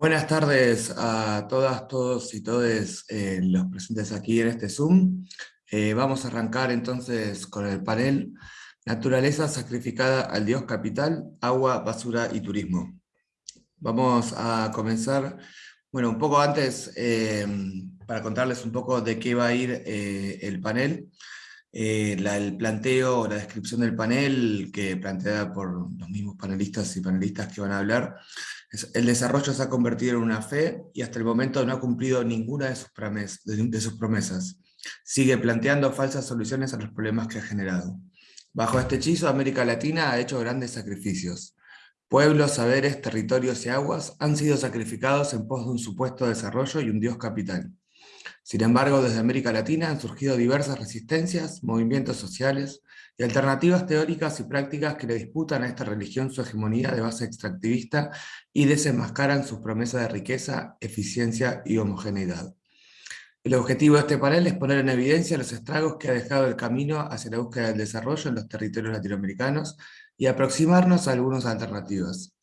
Buenas tardes a todas, todos y todes eh, los presentes aquí en este Zoom. Eh, vamos a arrancar entonces con el panel Naturaleza sacrificada al Dios Capital, Agua, Basura y Turismo. Vamos a comenzar, bueno, un poco antes, eh, para contarles un poco de qué va a ir el panel. el planteo, la descripción del panel, que planteada por los mismos panelistas y panelistas que van a hablar, el desarrollo se ha convertido en una fe y hasta el momento no ha cumplido ninguna de sus, promesas. Sigue planteando falsas soluciones a los problemas que ha generado. Bajo este hechizo, América Latina ha hecho grandes sacrificios. Pueblos, saberes, territorios y aguas han sido sacrificados en pos de un supuesto desarrollo y un dios capital. Sin embargo, desde América Latina han surgido diversas resistencias, movimientos sociales, y alternativas teóricas y prácticas que le disputan a esta religión su hegemonía de base extractivista y desenmascaran sus promesas de riqueza, eficiencia y homogeneidad. El objetivo de este panel es poner en evidencia los estragos que ha dejado el camino hacia la búsqueda del desarrollo en los territorios latinoamericanos y aproximarnos a algunas alternativas.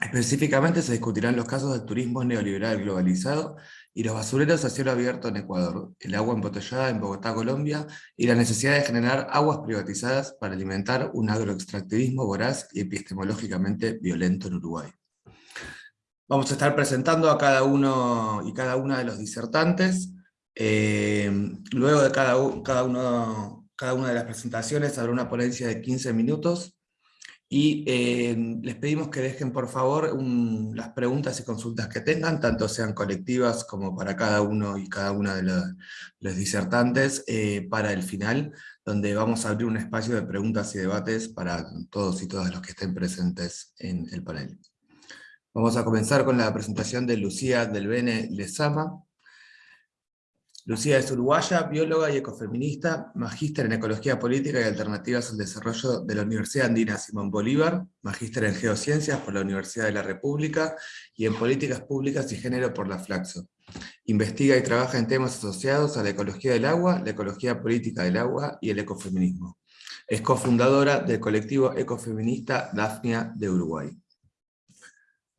Específicamente se discutirán los casos del turismo neoliberal globalizado y los basureros a cielo abierto en Ecuador, el agua embotellada en Bogotá, Colombia, y la necesidad de generar aguas privatizadas para alimentar un agroextractivismo voraz y epistemológicamente violento en Uruguay. Vamos a estar presentando a cada uno y cada una de los disertantes. Eh, luego de cada, cada, uno, cada una de las presentaciones habrá una ponencia de 15 minutos y eh, les pedimos que dejen por favor las preguntas y consultas que tengan, tanto sean colectivas como para cada uno y cada una de los, disertantes, eh, para el final, donde vamos a abrir un espacio de preguntas y debates para todos y todas los que estén presentes en el panel. Vamos a comenzar con la presentación de Lucía del Bene Lezama, Lucía es uruguaya, bióloga y ecofeminista, magíster en Ecología Política y Alternativas al Desarrollo de la Universidad Andina Simón Bolívar, magíster en Geociencias por la Universidad de la República y en Políticas Públicas y Género por la Flaxo. Investiga y trabaja en temas asociados a la ecología del agua, la ecología política del agua y el ecofeminismo. Es cofundadora del colectivo ecofeminista Dafnia de Uruguay.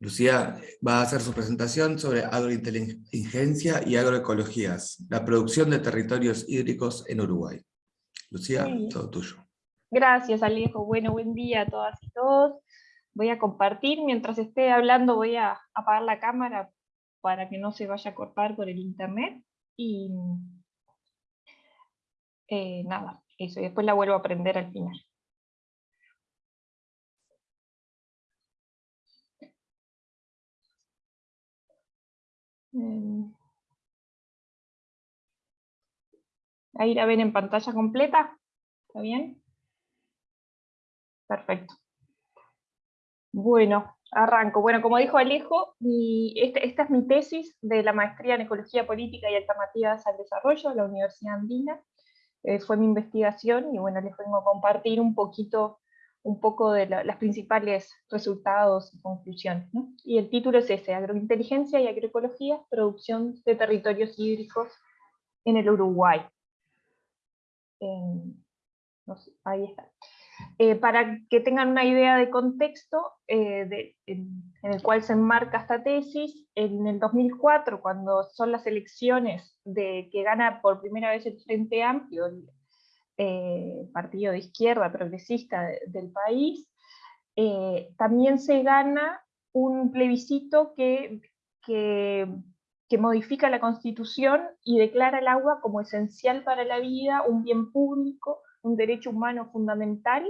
Lucía va a hacer su presentación sobre agrointeligencia y agroecologías, la producción de territorios hídricos en Uruguay. Lucía, todo tuyo. Gracias Alejo, bueno, buen día a todas y todos. Voy a compartir, mientras esté hablando voy a apagar la cámara para que no se vaya a cortar por el internet. Y eh, nada, eso, y después la vuelvo a prender al final. Ahí la ven en pantalla completa. ¿Está bien? Perfecto. Bueno, arranco. Bueno, como dijo Alejo, este, esta es mi tesis de la maestría en Ecología Política y Alternativas al Desarrollo de la Universidad Andina. Eh, fue mi investigación y bueno, les vengo a compartir un poquito un poco de los principales resultados y conclusiones. Y el título es ese, Agrointeligencia y Agroecología, producción de territorios hídricos en el Uruguay. ahí está. Eh, para que tengan una idea de contexto eh, en, el cual se enmarca esta tesis, en el 2004, cuando son las elecciones de que gana por primera vez el Frente Amplio, eh, partido de izquierda progresista del país, eh, también se gana un plebiscito que, que, modifica la constitución y declara el agua como esencial para la vida, un bien público, un derecho humano fundamental,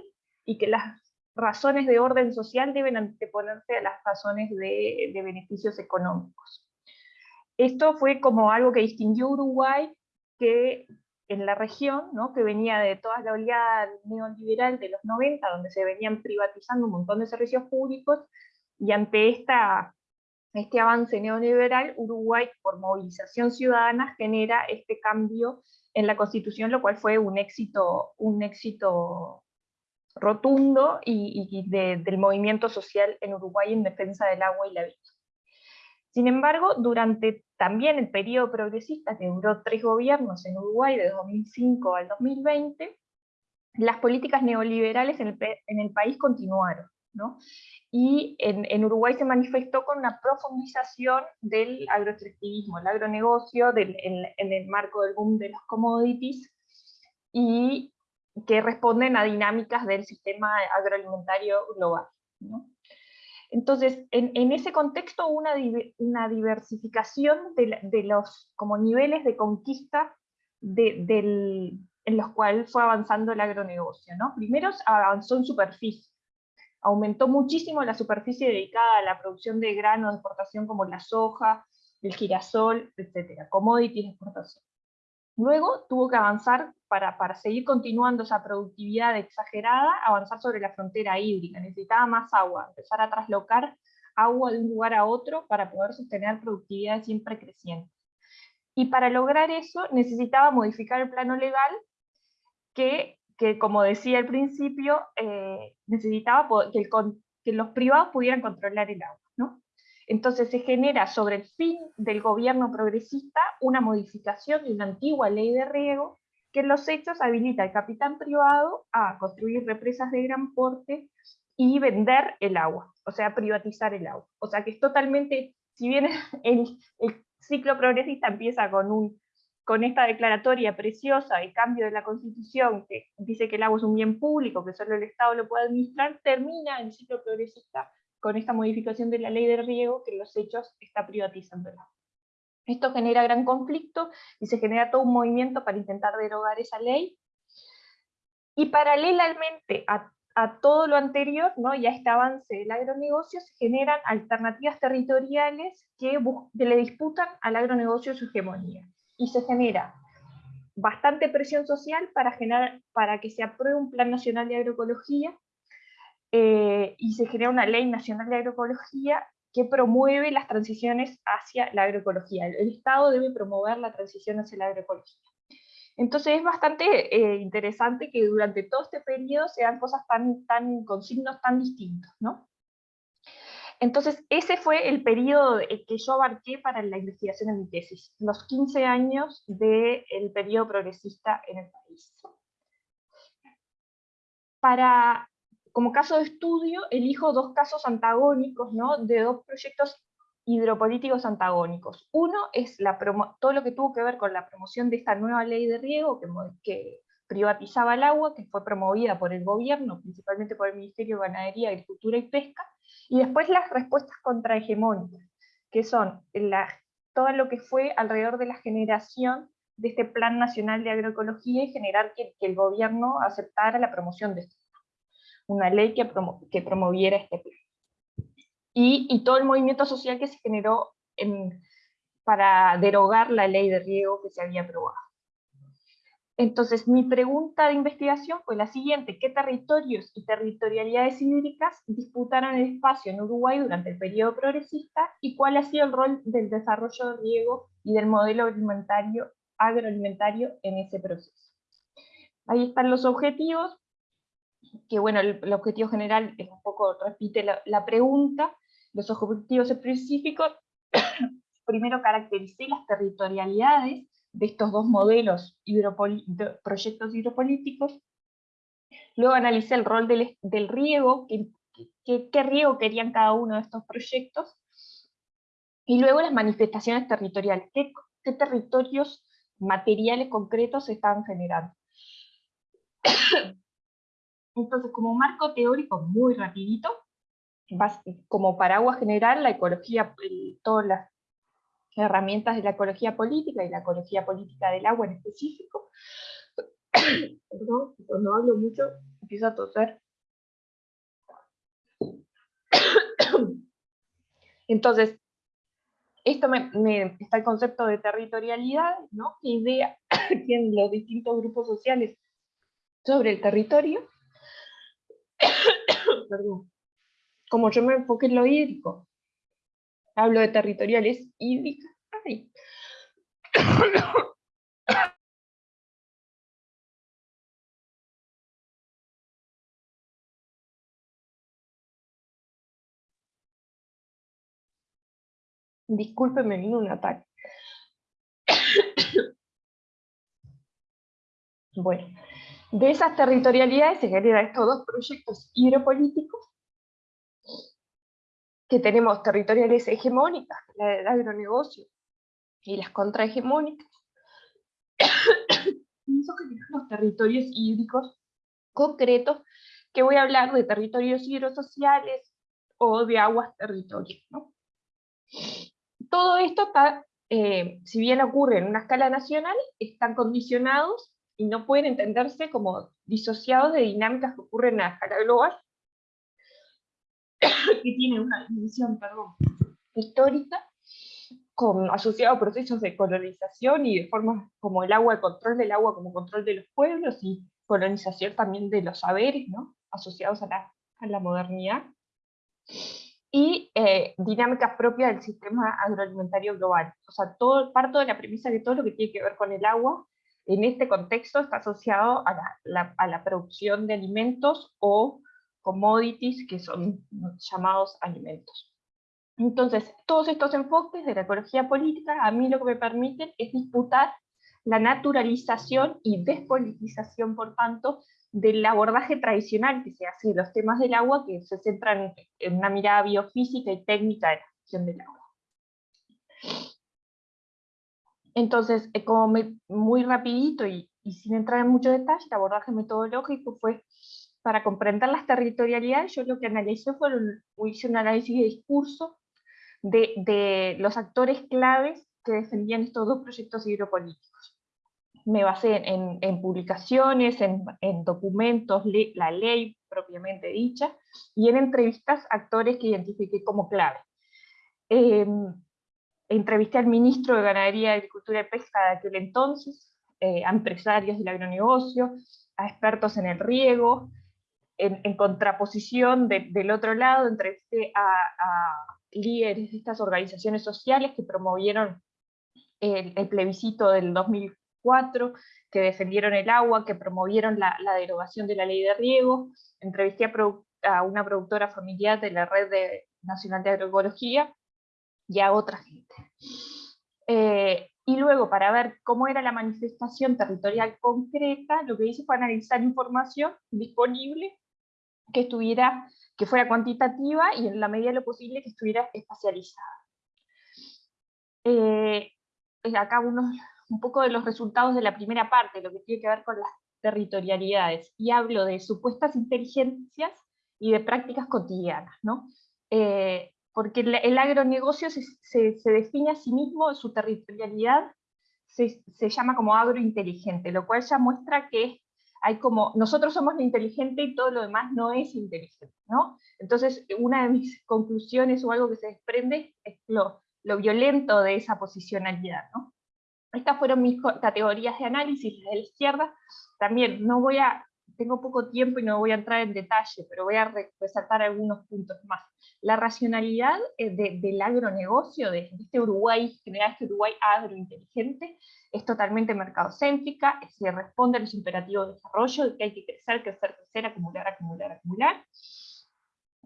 y que las razones de orden social deben anteponerse a las razones de, de beneficios económicos. Esto fue como algo que distinguió Uruguay, que en la región, ¿no? que venía de toda la oleada neoliberal de los 90, donde se venían privatizando un montón de servicios públicos, y ante esta, este avance neoliberal, Uruguay, por movilización ciudadana, genera este cambio en la Constitución, lo cual fue un éxito, un éxito rotundo y, del movimiento social en Uruguay en defensa del agua y la vida. Sin embargo, durante también el periodo progresista, que duró tres gobiernos en Uruguay de 2005 al 2020, las políticas neoliberales en el, país continuaron. ¿no? Y en, Uruguay se manifestó con una profundización del agroextractivismo, el agronegocio, en, el marco del boom de los commodities, y que responden a dinámicas del sistema agroalimentario global. Entonces, en, ese contexto una, una diversificación de, los como niveles de conquista en los cuales fue avanzando el agronegocio. ¿no? Primero avanzó en superficie, aumentó muchísimo la superficie dedicada a la producción de granos de exportación como la soja, el girasol, etc., commodities de exportación. Luego tuvo que avanzar para, seguir continuando esa productividad exagerada, avanzar sobre la frontera hídrica, necesitaba más agua, empezar a traslocar agua de un lugar a otro para poder sostener productividad siempre creciente. Y para lograr eso necesitaba modificar el plano legal que, como decía al principio, eh, necesitaba que los privados pudieran controlar el agua. Entonces se genera sobre el fin del gobierno progresista una modificación de una antigua ley de riego que en los hechos habilita al capitán privado a construir represas de gran porte y vender el agua, o sea, privatizar el agua. O sea que es totalmente, si bien el, ciclo progresista empieza con, un, con esta declaratoria preciosa de cambio de la Constitución que dice que el agua es un bien público, que solo el Estado lo puede administrar, termina el ciclo progresista con esta modificación de la ley de riego que los hechos está privatizando Esto genera gran conflicto y se genera todo un movimiento para intentar derogar esa ley. Y paralelamente a, todo lo anterior, ¿no? y a este avance del agronegocio, se generan alternativas territoriales que, que le disputan al agronegocio su hegemonía. Y se genera bastante presión social para, generar, para que se apruebe un plan nacional de agroecología, eh, y se genera una ley nacional de agroecología que promueve las transiciones hacia la agroecología. El, Estado debe promover la transición hacia la agroecología. Entonces es bastante eh, interesante que durante todo este periodo se dan cosas tan, tan, con signos tan distintos, ¿no? Entonces ese fue el periodo que yo abarqué para la investigación de mi tesis, los 15 años del periodo progresista en el país. Para como caso de estudio, elijo dos casos antagónicos, ¿no? de dos proyectos hidropolíticos antagónicos. Uno es la todo lo que tuvo que ver con la promoción de esta nueva ley de riego que, privatizaba el agua, que fue promovida por el gobierno, principalmente por el Ministerio de Ganadería, Agricultura y Pesca, y después las respuestas contrahegemónicas, que son todo lo que fue alrededor de la generación de este Plan Nacional de Agroecología y generar que, que el gobierno aceptara la promoción de esto una ley que, promoviera este plan. Y, todo el movimiento social que se generó en, para derogar la ley de riego que se había aprobado. Entonces, mi pregunta de investigación fue la siguiente, ¿qué territorios y territorialidades hídricas disputaron el espacio en Uruguay durante el periodo progresista y cuál ha sido el rol del desarrollo de riego y del modelo alimentario, agroalimentario en ese proceso? Ahí están los objetivos, que bueno, el, objetivo general es un poco, repite la, pregunta, los objetivos específicos, primero caractericé las territorialidades de estos dos modelos de proyectos hidropolíticos, luego analicé el rol del, del riego, qué riego querían cada uno de estos proyectos, y luego las manifestaciones territoriales, qué, qué territorios materiales concretos se estaban generando. Entonces, como marco teórico muy rapidito, como paraguas general, la ecología, todas las herramientas de la ecología política y la ecología política del agua en específico. Perdón, cuando hablo mucho empiezo a toser. Entonces, esto me, está el concepto de territorialidad, ¿no? ¿Qué idea tienen los distintos grupos sociales sobre el territorio? Perdón. Como yo me enfoqué en lo hídrico, hablo de territoriales hídricas. Ay. Discúlpeme, vino un ataque. Bueno, de esas territorialidades se generan estos dos proyectos hidropolíticos que tenemos territoriales hegemónicas, la del agronegocio, y las contrahegemónicas, pienso que los territorios hídricos concretos, que voy a hablar de territorios hidrosociales o de aguas territorios. Todo esto está, eh, si bien ocurre en una escala nacional, están condicionados y no pueden entenderse como disociados de dinámicas que ocurren en la escala global, que tienen una dimensión perdón, histórica, con, asociado a procesos de colonización y de formas como el agua, el control del agua como control de los pueblos, y colonización también de los saberes, ¿no? asociados a la, a la modernidad, y eh, dinámicas propias del sistema agroalimentario global. O sea, todo, parto de la premisa que todo lo que tiene que ver con el agua, en este contexto está asociado a la, a la producción de alimentos o commodities, que son llamados alimentos. Entonces, todos estos enfoques de la ecología política a mí lo que me permiten es disputar la naturalización y despolitización, por tanto, del abordaje tradicional que se hace de los temas del agua, que se centran en una mirada biofísica y técnica de la gestión del agua. Entonces, eh, como muy rapidito y, sin entrar en mucho detalle, el abordaje metodológico fue para comprender las territorialidades, yo lo que analicé fue, hice un análisis de discurso de, de los actores claves que defendían estos dos proyectos hidropolíticos me basé en, publicaciones, en, documentos, la ley propiamente dicha, y en entrevistas actores que identifiqué como clave. Em, entrevisté al ministro de Ganadería, Agricultura y Pesca de aquel entonces, eh, a empresarios del agronegocio, a expertos en el riego, en, contraposición del otro lado, entrevisté a, a, líderes de estas organizaciones sociales que promovieron el, plebiscito del 2000, que defendieron el agua, que promovieron la, derogación de la ley de riego. Entrevisté a, una productora familiar de la Red Nacional de Agroecología y a otra gente. Eh, y luego, para ver cómo era la manifestación territorial concreta, lo que hice fue analizar información disponible que, estuviera, que fuera cuantitativa y en la medida de lo posible que estuviera espacializada. Eh, acá unos, un poco de los resultados de la primera parte, lo que tiene que ver con las territorialidades, y hablo de supuestas inteligencias y de prácticas cotidianas, ¿no? Eh, porque el, agronegocio se, define a sí mismo, su territorialidad se, llama como agrointeligente, lo cual ya muestra que hay como, nosotros somos lo inteligente y todo lo demás no es inteligente, ¿no? Entonces, una de mis conclusiones o algo que se desprende es lo, violento de esa posicionalidad. Estas fueron mis categorías de análisis de la izquierda. También no voy a, tengo poco tiempo y no voy a entrar en detalle, pero voy a resaltar algunos puntos más. La racionalidad eh, del agronegocio, de, este Uruguay, general este Uruguay agrointeligente, es totalmente mercadocéntrica, se responde a los imperativos de desarrollo, de que hay que crecer, crecer, crecer, acumular, acumular, acumular.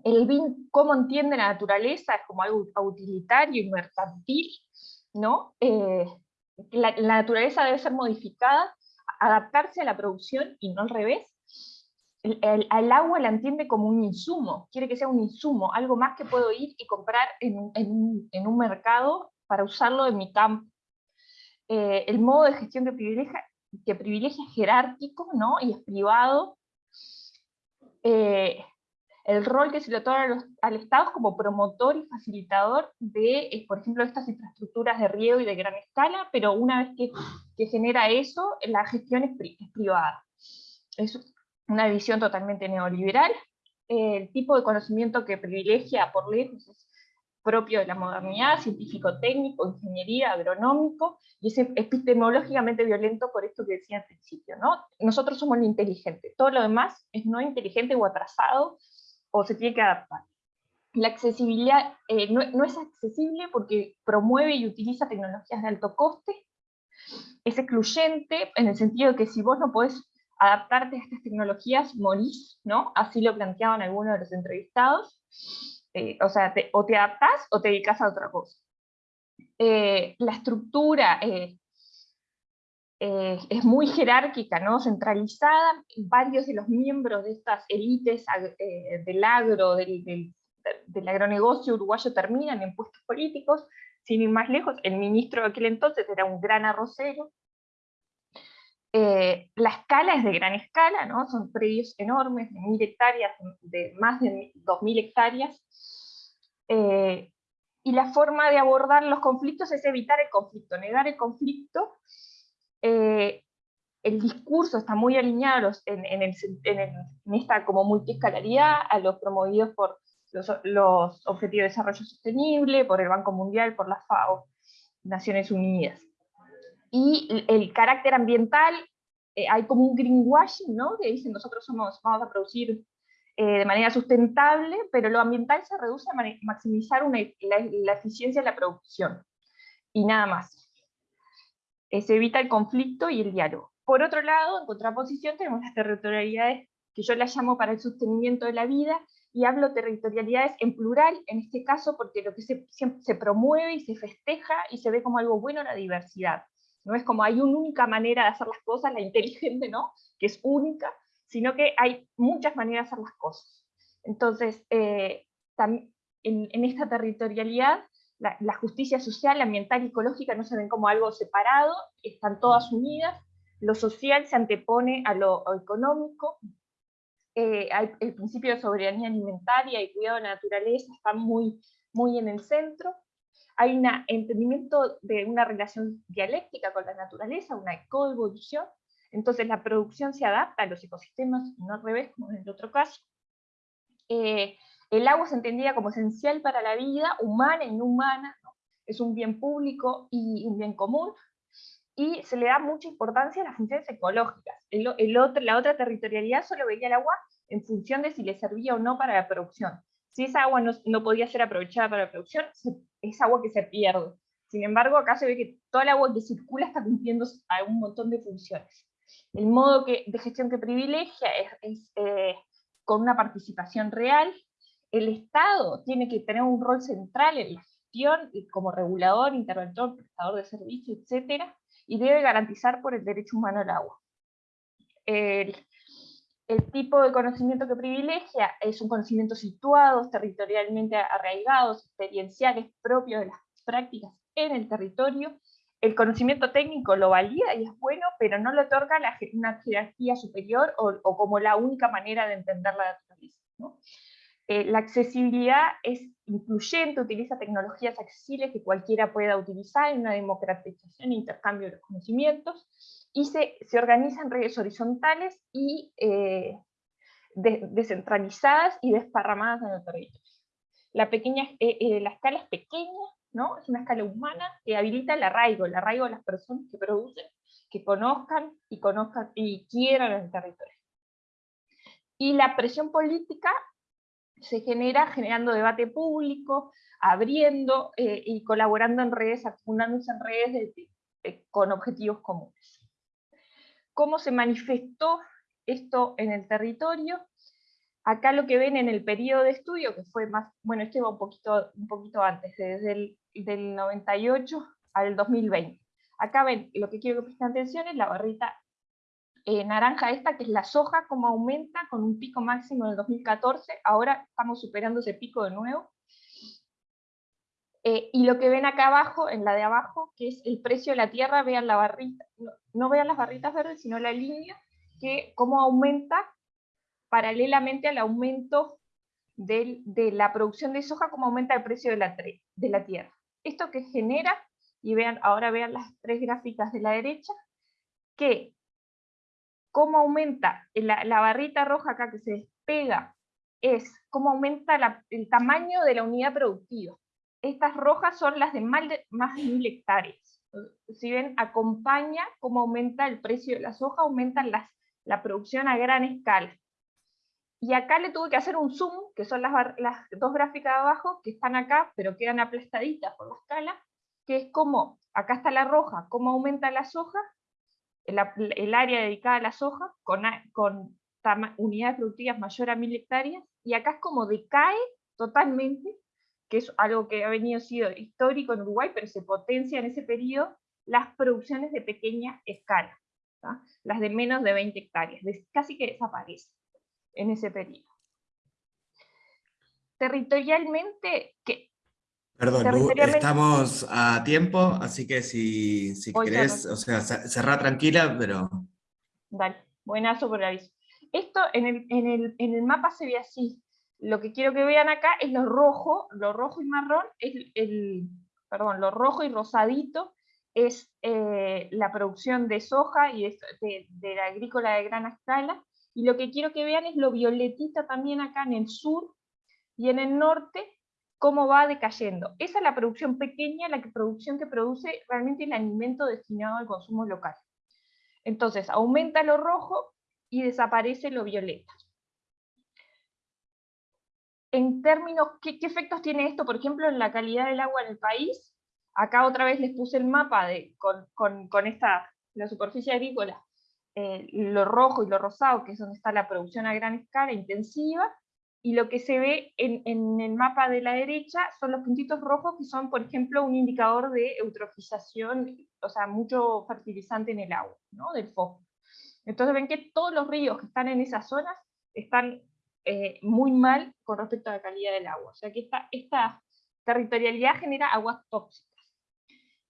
El BIN, cómo entiende la naturaleza, es como algo utilitario y mercantil, ¿no? Eh, la, naturaleza debe ser modificada, adaptarse a la producción y no al revés. El, agua la entiende como un insumo, quiere que sea un insumo, algo más que puedo ir y comprar en, un mercado para usarlo en mi campo. Eh, el modo de gestión que privilegia, que privilegia es jerárquico ¿no? y es privado. Eh, el rol que se le otorga al Estado como promotor y facilitador de, eh, por ejemplo, estas infraestructuras de riego y de gran escala, pero una vez que, genera eso, la gestión es, privada. Es una visión totalmente neoliberal. El tipo de conocimiento que privilegia por lejos es propio de la modernidad, científico-técnico, ingeniería, agronómico, y es epistemológicamente violento por esto que decía al principio. ¿no? Nosotros somos lo inteligente, todo lo demás es no inteligente o atrasado, o se tiene que adaptar. La accesibilidad eh, no, es accesible porque promueve y utiliza tecnologías de alto coste, es excluyente en el sentido de que si vos no podés adaptarte a estas tecnologías, morís, ¿no? Así lo planteaban algunos de los entrevistados. Eh, o sea, o te adaptás o te dedicas a otra cosa. Eh, la estructura eh, es muy jerárquica, ¿no? centralizada, varios de los miembros de estas élites del agro, del, del agronegocio uruguayo terminan en puestos políticos, sin ir más lejos, el ministro de aquel entonces era un gran arrocero. Eh, la escala es de gran escala, ¿no? son predios enormes, de mil hectáreas, de más de dos mil hectáreas, eh, y la forma de abordar los conflictos es evitar el conflicto, negar el conflicto. Eh, el discurso está muy alineado en, esta como multiescalaridad a los promovidos por los, Objetivos de Desarrollo Sostenible, por el Banco Mundial, por la FAO, Naciones Unidas. Y el carácter ambiental, eh, hay como un greenwashing, ¿no? que dicen nosotros vamos a producir eh, de manera sustentable, pero lo ambiental se reduce a maximizar la, eficiencia de la producción, y nada más. Eh, se evita el conflicto y el diálogo. Por otro lado, en contraposición, tenemos las territorialidades que yo las llamo para el sostenimiento de la vida, y hablo territorialidades en plural, en este caso, porque lo que se, se promueve y se festeja y se ve como algo bueno la diversidad. No es como hay una única manera de hacer las cosas, la inteligente, ¿no? Que es única, sino que hay muchas maneras de hacer las cosas. Entonces, eh, en, esta territorialidad, la, justicia social, ambiental y ecológica no se ven como algo separado, están todas unidas, lo social se antepone a lo económico, eh, el principio de soberanía alimentaria y cuidado de la naturaleza están muy, muy en el centro, hay un entendimiento de una relación dialéctica con la naturaleza, una coevolución, entonces la producción se adapta a los ecosistemas, no al revés, como en el otro caso. Eh, el agua se entendía como esencial para la vida humana y no humana, es un bien público y un bien común, y se le da mucha importancia a las funciones ecológicas. El, otro, la otra territorialidad solo veía el agua en función de si le servía o no para la producción. Si esa agua no, no podía ser aprovechada para la producción, es agua que se pierde. Sin embargo, acá se ve que toda el agua que circula está cumpliendo un montón de funciones. El modo que, de gestión que privilegia es, eh, con una participación real. El Estado tiene que tener un rol central en la gestión como regulador, interventor, prestador de servicios, etc. Y debe garantizar por el derecho humano al agua. El, el tipo de conocimiento que privilegia es un conocimiento situado, territorialmente arraigados, experienciales, propios de las prácticas en el territorio, el conocimiento técnico lo valida y es bueno, pero no le otorga una jerarquía superior o, como la única manera de entender la naturaleza. Eh, la accesibilidad es incluyente, utiliza tecnologías accesibles que cualquiera pueda utilizar en una democratización e intercambio de los conocimientos, y se, se organiza en redes horizontales y eh, descentralizadas y desparramadas en el territorio. La, pequeña, eh, la escala es pequeña, ¿no? Es una escala humana que habilita el arraigo, el arraigo de las personas que producen, que conozcan y, conozcan y quieran el territorio. Y la presión política se genera generando debate público, abriendo eh, y colaborando en redes, fundándose en redes con objetivos comunes. ¿Cómo se manifestó esto en el territorio? Acá lo que ven en el periodo de estudio, que fue más, bueno, este va un poquito, un poquito antes, desde el del 98 al 2020. Acá ven, lo que quiero que presten atención es la barrita eh, naranja esta, que es la soja, cómo aumenta con un pico máximo en el 2014, ahora estamos superando ese pico de nuevo. Eh, y lo que ven acá abajo, en la de abajo, que es el precio de la tierra, vean la barrita, no, vean las barritas verdes, sino la línea, que cómo aumenta paralelamente al aumento de la producción de soja, cómo aumenta el precio de la, de la tierra. Esto que genera, y vean, ahora vean las tres gráficas de la derecha, que cómo aumenta la, barrita roja acá que se despega, es cómo aumenta el tamaño de la unidad productiva. Estas rojas son las de más de, mil hectáreas. Si ven, acompaña cómo aumenta el precio de la soja, aumenta las, la producción a gran escala. Y acá le tuve que hacer un zoom, que son las, dos gráficas de abajo, que están acá, pero quedan aplastaditas por la escala, que es como, acá está la roja, cómo aumenta la soja, el, área dedicada a la soja, con, unidades productivas mayor a mil hectáreas, y acá es como decae totalmente, que es algo que ha venido sido histórico en Uruguay, pero se potencia en ese periodo, las producciones de pequeña escala, las de menos de 20 hectáreas, casi que desaparecen en ese periodo. territorialmente, que Perdón, estamos a tiempo, así que si, si querés, o sea, cerrar tranquila, pero... Dale, buenazo por el aviso. Esto en el, en, el, en el, mapa se ve así. Lo que quiero que vean acá es lo rojo, lo rojo y marrón, es el, perdón, lo rojo y rosadito es eh, la producción de soja y de, de, la agrícola de gran escala, y lo que quiero que vean es lo violetita también acá en el sur y en el norte, cómo va decayendo. Esa es la producción pequeña, la producción que produce realmente el alimento destinado al consumo local. Entonces, aumenta lo rojo y desaparece lo violeta. En términos, ¿qué, efectos tiene esto, por ejemplo, en la calidad del agua en el país? Acá otra vez les puse el mapa con, esta, la superficie agrícola, eh, lo rojo y lo rosado, que es donde está la producción a gran escala intensiva, y lo que se ve en, el mapa de la derecha son los puntitos rojos que son, por ejemplo, un indicador de eutrofización, o sea, mucho fertilizante en el agua, ¿no? del fósforo. Entonces ven que todos los ríos que están en esas zonas están eh, muy mal con respecto a la calidad del agua. O sea que esta, esta territorialidad genera aguas tóxicas.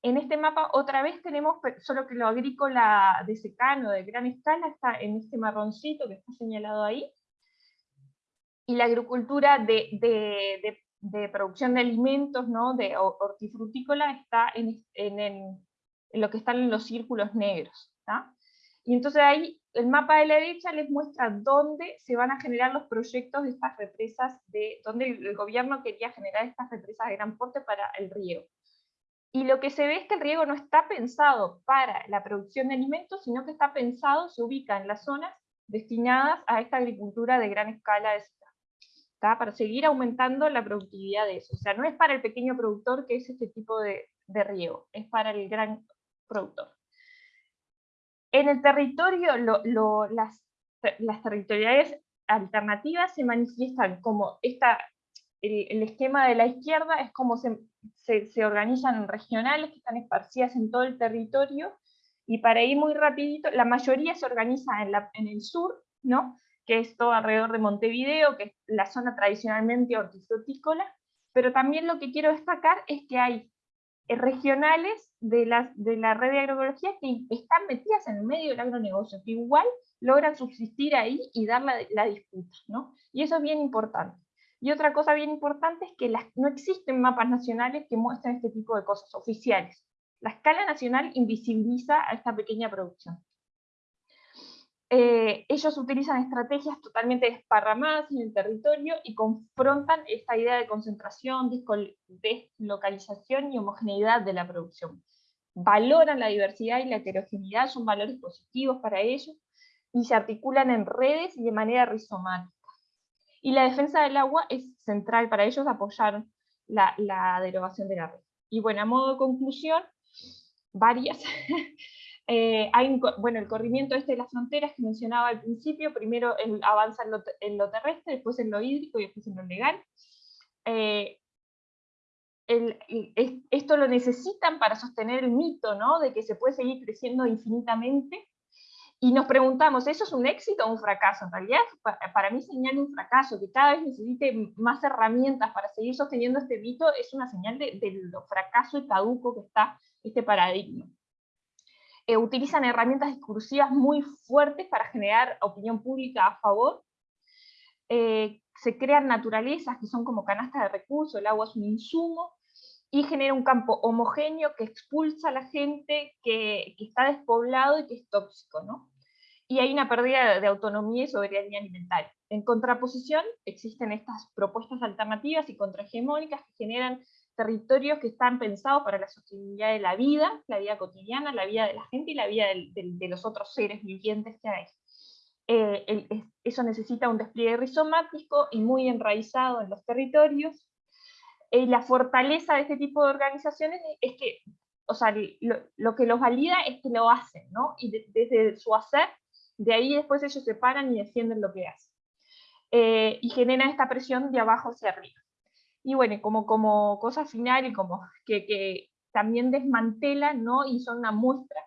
En este mapa otra vez tenemos, solo que lo agrícola de secano, de gran escala, está en este marroncito que está señalado ahí, y la agricultura de, producción de alimentos, ¿no? de hortifrutícola, está en, lo que están en los círculos negros. Y entonces ahí el mapa de la derecha les muestra dónde se van a generar los proyectos de estas represas, de dónde el gobierno quería generar estas represas de gran porte para el riego. Y lo que se ve es que el riego no está pensado para la producción de alimentos, sino que está pensado, se ubica en las zonas destinadas a esta agricultura de gran escala de para seguir aumentando la productividad de eso. O sea, no es para el pequeño productor que es este tipo de, riego, es para el gran productor. En el territorio, las, las alternativas se manifiestan como esta, el, esquema de la izquierda es como se, se, organizan regionales que están esparcidas en todo el territorio, y para ir muy rapidito, la mayoría se organiza en, la, en el sur, ¿no? Que es todo alrededor de Montevideo, que es la zona tradicionalmente hortifrutícola, pero también lo que quiero destacar es que hay eh, regionales de la, de la red de agroecología que están metidas en el medio del agronegocio, que igual logran subsistir ahí y dar la, la disputa, ¿no? Y eso es bien importante. Y otra cosa bien importante es que las, no existen mapas nacionales que muestren este tipo de cosas oficiales. La escala nacional invisibiliza a esta pequeña producción. Eh, ellos utilizan estrategias totalmente desparramadas en el territorio y confrontan esta idea de concentración, deslocalización y homogeneidad de la producción. Valoran la diversidad y la heterogeneidad, son valores positivos para ellos, y se articulan en redes y de manera rizomática. Y la defensa del agua es central para ellos apoyar la, la derogación de la red. Y bueno, a modo de conclusión, varias Eh, bueno, el corrimiento este de las fronteras que mencionaba al principio, primero avanza en lo, terrestre, después en lo hídrico y después en lo legal. Eh, esto lo necesitan para sostener el mito ¿no? de que se puede seguir creciendo infinitamente, y nos preguntamos, ¿eso es un éxito o un fracaso? En realidad, para, mí señala un fracaso, que cada vez necesite más herramientas para seguir sosteniendo este mito, es una señal de, de lo fracaso y caduco que está este paradigma. Eh, utilizan herramientas discursivas muy fuertes para generar opinión pública a favor. Eh, se crean naturalezas que son como canastas de recursos, el agua es un insumo, y genera un campo homogéneo que expulsa a la gente, que, está despoblado y que es tóxico. ¿no? Y hay una pérdida de autonomía y soberanía alimentaria. En contraposición, existen estas propuestas alternativas y contrahegemónicas que generan territorios que están pensados para la sostenibilidad de la vida, la vida cotidiana, la vida de la gente y la vida de, los otros seres vivientes que hay. Eh, eso necesita un despliegue rizomático y muy enraizado en los territorios. Eh, la fortaleza de este tipo de organizaciones es que, o sea, lo, que los valida es que lo hacen, ¿no? Y desde su hacer, de ahí después ellos se paran y defienden lo que hacen. Eh, y genera esta presión de abajo hacia arriba. Y bueno, como, como cosa final y como que, que también desmantela ¿no? y son una muestra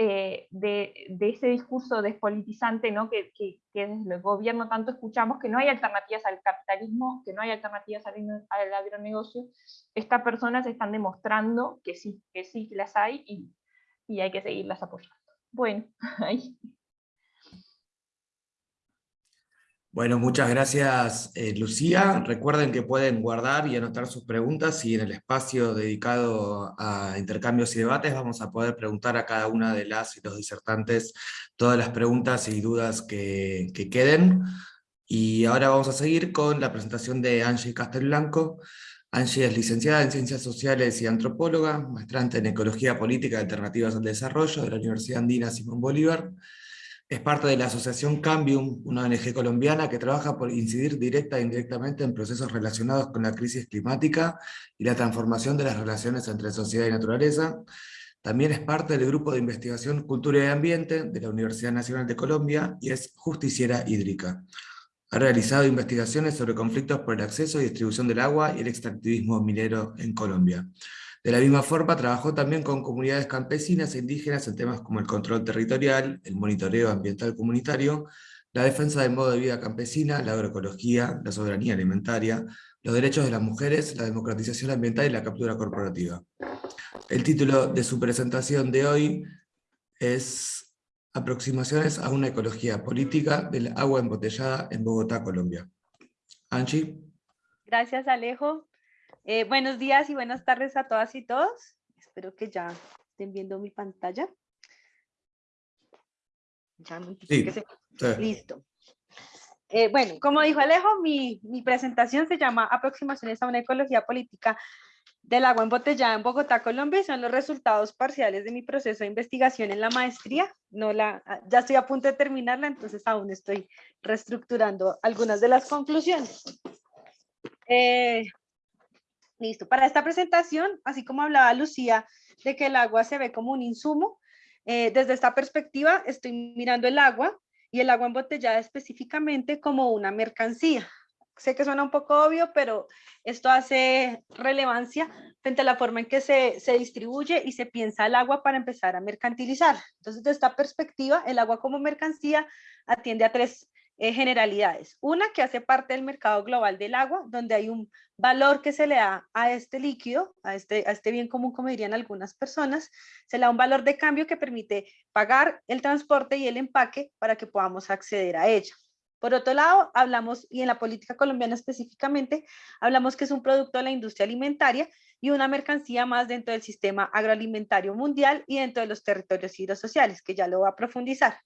eh, de, ese discurso despolitizante ¿no? que, que, desde el gobierno tanto escuchamos, que no hay alternativas al capitalismo, que no hay alternativas al, al agronegocio, estas personas están demostrando que sí, que sí las hay y, y hay que seguirlas apoyando. Bueno, ahí. Bueno, muchas gracias eh, Lucía. Recuerden que pueden guardar y anotar sus preguntas y en el espacio dedicado a intercambios y debates vamos a poder preguntar a cada una de las y los disertantes todas las preguntas y dudas que, queden. Y ahora vamos a seguir con la presentación de Angie Castelblanco. Angie es licenciada en Ciencias Sociales y Antropóloga, maestrante en Ecología Política y Alternativas al Desarrollo de la Universidad Andina Simón Bolívar, es parte de la asociación Cambium, una ONG colombiana que trabaja por incidir directa e indirectamente en procesos relacionados con la crisis climática y la transformación de las relaciones entre sociedad y naturaleza. También es parte del Grupo de Investigación Cultura y Ambiente de la Universidad Nacional de Colombia y es justiciera hídrica. Ha realizado investigaciones sobre conflictos por el acceso y distribución del agua y el extractivismo minero en Colombia. De la misma forma, trabajó también con comunidades campesinas e indígenas en temas como el control territorial, el monitoreo ambiental comunitario, la defensa del modo de vida campesina, la agroecología, la soberanía alimentaria, los derechos de las mujeres, la democratización ambiental y la captura corporativa. El título de su presentación de hoy es Aproximaciones a una ecología política del agua embotellada en Bogotá, Colombia. Angie. Gracias, Alejo. Eh, buenos días y buenas tardes a todas y todos. Espero que ya estén viendo mi pantalla. Ya Listo. Eh, bueno, como dijo Alejo, mi, mi, presentación se llama Aproximaciones a una ecología política del agua embotellada en Bogotá, Colombia, y son los resultados parciales de mi proceso de investigación en la maestría. No la, ya estoy a punto de terminarla, entonces aún estoy reestructurando algunas de las conclusiones. Eh, Listo. Para esta presentación, así como hablaba Lucía de que el agua se ve como un insumo, eh, desde esta perspectiva estoy mirando el agua y el agua embotellada específicamente como una mercancía. Sé que suena un poco obvio, pero esto hace relevancia frente a la forma en que se, se distribuye y se piensa el agua para empezar a mercantilizar. Entonces, desde esta perspectiva, el agua como mercancía atiende a tres eh, generalidades. Una que hace parte del mercado global del agua, donde hay un valor que se le da a este líquido, a este, a este bien común, como dirían algunas personas, se le da un valor de cambio que permite pagar el transporte y el empaque para que podamos acceder a ella. Por otro lado, hablamos, y en la política colombiana específicamente, hablamos que es un producto de la industria alimentaria y una mercancía más dentro del sistema agroalimentario mundial y dentro de los territorios hidrosociales, que ya lo va a profundizar.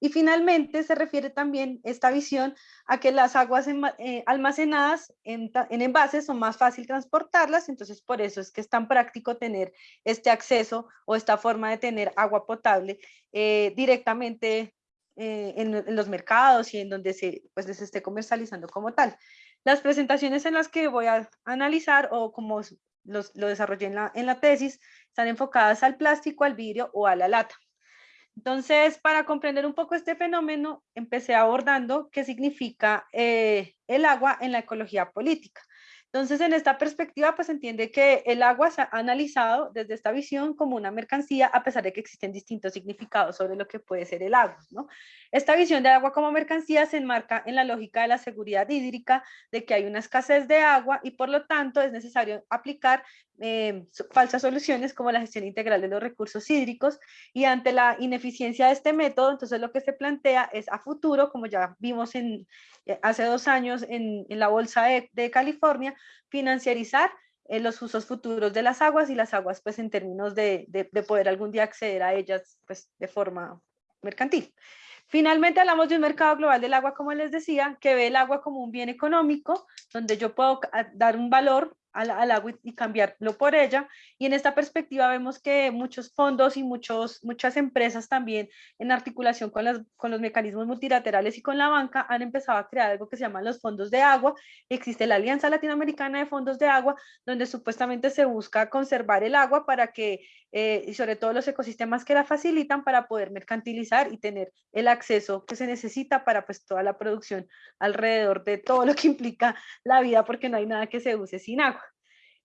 Y finalmente se refiere también esta visión a que las aguas eh, almacenadas en, envases son más fácil transportarlas, entonces por eso es que es tan práctico tener este acceso o esta forma de tener agua potable eh, directamente eh, en, los mercados y en donde se, pues, se esté comercializando como tal. Las presentaciones en las que voy a analizar o como los, lo desarrollé en la, en la tesis están enfocadas al plástico, al vidrio o a la lata. Entonces, para comprender un poco este fenómeno, empecé abordando qué significa eh, el agua en la ecología política. Entonces, en esta perspectiva, pues entiende que el agua se ha analizado desde esta visión como una mercancía, a pesar de que existen distintos significados sobre lo que puede ser el agua. Esta visión del agua como mercancía se enmarca en la lógica de la seguridad hídrica, de que hay una escasez de agua y por lo tanto es necesario aplicar eh, falsas soluciones como la gestión integral de los recursos hídricos y ante la ineficiencia de este método, entonces lo que se plantea es a futuro, como ya vimos en, eh, hace dos años en, la Bolsa de, California, financiarizar eh, los usos futuros de las aguas y las aguas pues en términos de, de, poder algún día acceder a ellas pues de forma mercantil. Finalmente hablamos de un mercado global del agua, como les decía, que ve el agua como un bien económico, donde yo puedo dar un valor al, agua y cambiarlo por ella. Y en esta perspectiva vemos que muchos fondos y muchos, muchas empresas también en articulación con, las, con los mecanismos multilaterales y con la banca han empezado a crear algo que se llaman los fondos de agua. Existe la Alianza Latinoamericana de Fondos de Agua, donde supuestamente se busca conservar el agua para que, eh, y sobre todo los ecosistemas que la facilitan para poder mercantilizar y tener el acceso que se necesita para pues toda la producción alrededor de todo lo que implica la vida, porque no hay nada que se use sin agua.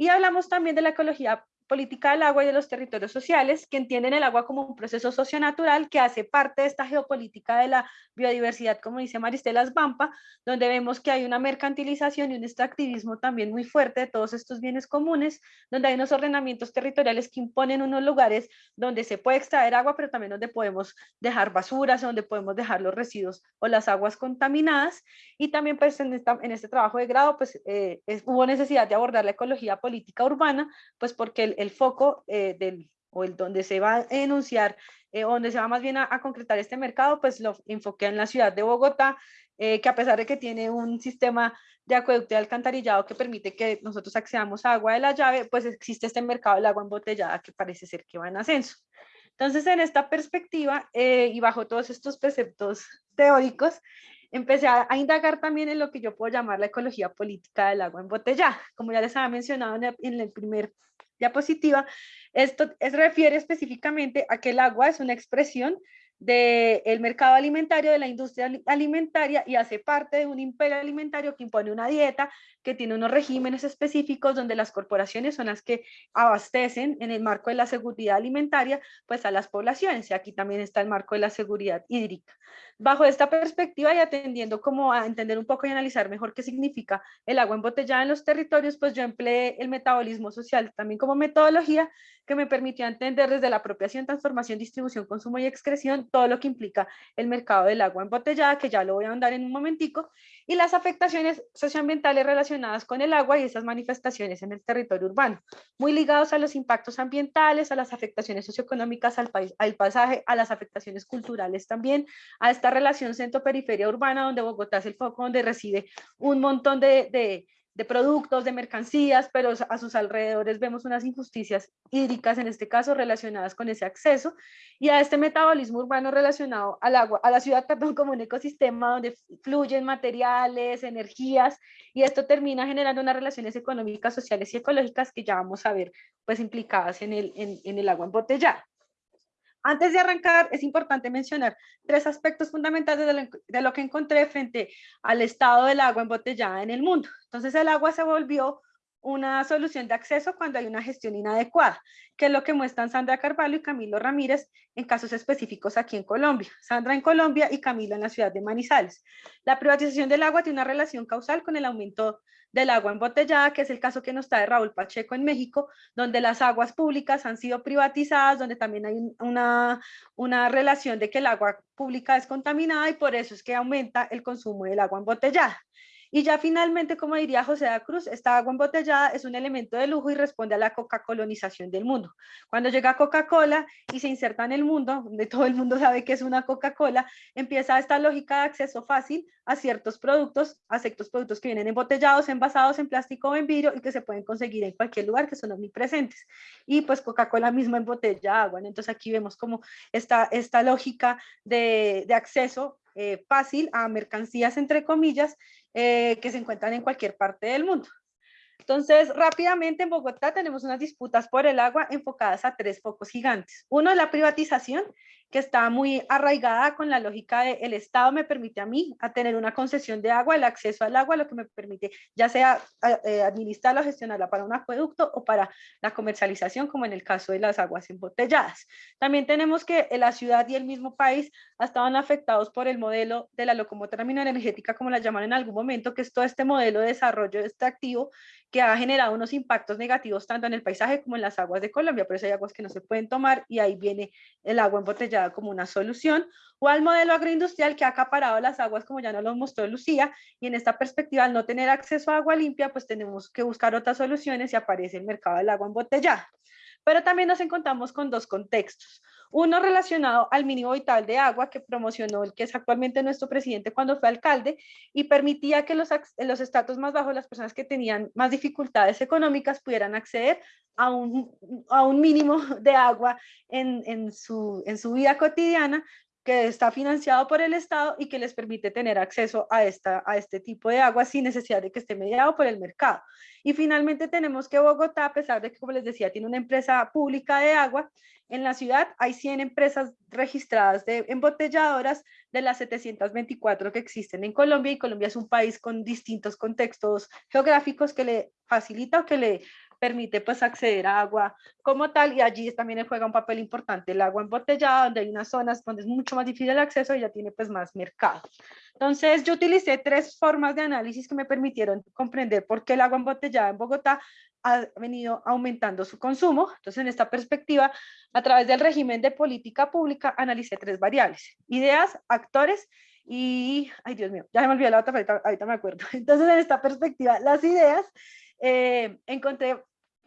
Y hablamos también de la ecología política del agua y de los territorios sociales, que entienden el agua como un proceso socionatural que hace parte de esta geopolítica de la biodiversidad, como dice Maristela Svampa, donde vemos que hay una mercantilización y un extractivismo también muy fuerte de todos estos bienes comunes, donde hay unos ordenamientos territoriales que imponen unos lugares donde se puede extraer agua, pero también donde podemos dejar basuras, donde podemos dejar los residuos o las aguas contaminadas, y también pues en, en este trabajo de grado pues eh, hubo necesidad de abordar la ecología política urbana, pues porque el, foco eh, del, o el donde se va a enunciar, eh, donde se va más bien a, concretar este mercado, pues lo enfoqué en la ciudad de Bogotá, eh, que a pesar de que tiene un sistema de acueducto y alcantarillado que permite que nosotros accedamos a agua de la llave, pues existe este mercado del agua embotellada que parece ser que va en ascenso. Entonces, en esta perspectiva y bajo todos estos preceptos teóricos, empecé a, indagar también en lo que yo puedo llamar la ecología política del agua embotellada. Como ya les había mencionado en el, en el primer diapositiva, esto es, refiere específicamente a que el agua es una expresión del mercado alimentario, de la industria alimentaria y hace parte de un imperio alimentario que impone una dieta, que tiene unos regímenes específicos donde las corporaciones son las que abastecen en el marco de la seguridad alimentaria pues a las poblaciones y aquí también está el marco de la seguridad hídrica. Bajo esta perspectiva y atendiendo como a entender un poco y analizar mejor qué significa el agua embotellada en los territorios, pues yo empleé el metabolismo social también como metodología que me permitió entender desde la apropiación, transformación, distribución, consumo y excreción todo lo que implica el mercado del agua embotellada, que ya lo voy a andar en un momentico, y las afectaciones socioambientales relacionadas con el agua y esas manifestaciones en el territorio urbano, muy ligados a los impactos ambientales, a las afectaciones socioeconómicas al, país, al pasaje, a las afectaciones culturales también, a esta relación centro-periferia urbana, donde Bogotá es el foco donde recibe un montón de, de de productos, de mercancías, pero a sus alrededores vemos unas injusticias hídricas, en este caso relacionadas con ese acceso, y a este metabolismo urbano relacionado al agua, a la ciudad, perdón, como un ecosistema donde fluyen materiales, energías, y esto termina generando unas relaciones económicas, sociales y ecológicas que ya vamos a ver pues implicadas en el, en, en el agua embotellada. Antes de arrancar, es importante mencionar tres aspectos fundamentales de lo, que encontré frente al estado del agua embotellada en el mundo. Entonces el agua se volvió una solución de acceso cuando hay una gestión inadecuada, que es lo que muestran Sandra Carvalho y Camilo Ramírez en casos específicos aquí en Colombia. Sandra en Colombia y Camilo en la ciudad de Manizales. La privatización del agua tiene una relación causal con el aumento del agua embotellada, que es el caso que nos trae Raúl Pacheco en México, donde las aguas públicas han sido privatizadas, donde también hay una, una relación de que el agua pública es contaminada y por eso es que aumenta el consumo del agua embotellada. Y ya finalmente, como diría José da Cruz, esta agua embotellada es un elemento de lujo y responde a la coca-colonización del mundo. Cuando llega Coca-Cola y se inserta en el mundo, donde todo el mundo sabe que es una Coca-Cola, empieza esta lógica de acceso fácil a ciertos productos, a ciertos productos que vienen embotellados, envasados en plástico o en vidrio y que se pueden conseguir en cualquier lugar, que son omnipresentes. Y pues Coca-Cola misma embotella agua. Entonces aquí vemos como esta, esta lógica de, de acceso eh, fácil a mercancías, entre comillas, eh, que se encuentran en cualquier parte del mundo. Entonces, rápidamente en Bogotá tenemos unas disputas por el agua enfocadas a tres focos gigantes. Uno es la privatización, que está muy arraigada con la lógica de el Estado me permite a mí a tener una concesión de agua, el acceso al agua, lo que me permite ya sea eh, administrarla o gestionarla para un acueducto o para la comercialización, como en el caso de las aguas embotelladas. También tenemos que la ciudad y el mismo país estaban afectados por el modelo de la locomotora energética, como la llaman en algún momento, que es todo este modelo de desarrollo extractivo que ha generado unos impactos negativos tanto en el paisaje como en las aguas de Colombia, por eso hay aguas que no se pueden tomar y ahí viene el agua embotellada como una solución, o al modelo agroindustrial que ha acaparado las aguas como ya nos lo mostró Lucía, y en esta perspectiva al no tener acceso a agua limpia, pues tenemos que buscar otras soluciones y aparece el mercado del agua embotellada. Pero también nos encontramos con dos contextos. Uno relacionado al mínimo vital de agua que promocionó el que es actualmente nuestro presidente cuando fue alcalde y permitía que los, los estratos más bajos, las personas que tenían más dificultades económicas pudieran acceder a un, a un mínimo de agua en, en, su, en su vida cotidiana que está financiado por el Estado y que les permite tener acceso a, esta, a este tipo de agua sin necesidad de que esté mediado por el mercado. Y finalmente tenemos que Bogotá, a pesar de que, como les decía, tiene una empresa pública de agua, en la ciudad hay 100 empresas registradas de embotelladoras de las 724 que existen en Colombia y Colombia es un país con distintos contextos geográficos que le facilita o que le permite pues acceder a agua como tal y allí también juega un papel importante el agua embotellada, donde hay unas zonas donde es mucho más difícil el acceso y ya tiene pues más mercado. Entonces yo utilicé tres formas de análisis que me permitieron comprender por qué el agua embotellada en Bogotá ha venido aumentando su consumo. Entonces, en esta perspectiva, a través del régimen de política pública, analicé tres variables, ideas, actores y, ay Dios mío, ya me olvidé la otra, ahorita, ahorita me acuerdo. Entonces, en esta perspectiva, las ideas, eh, encontré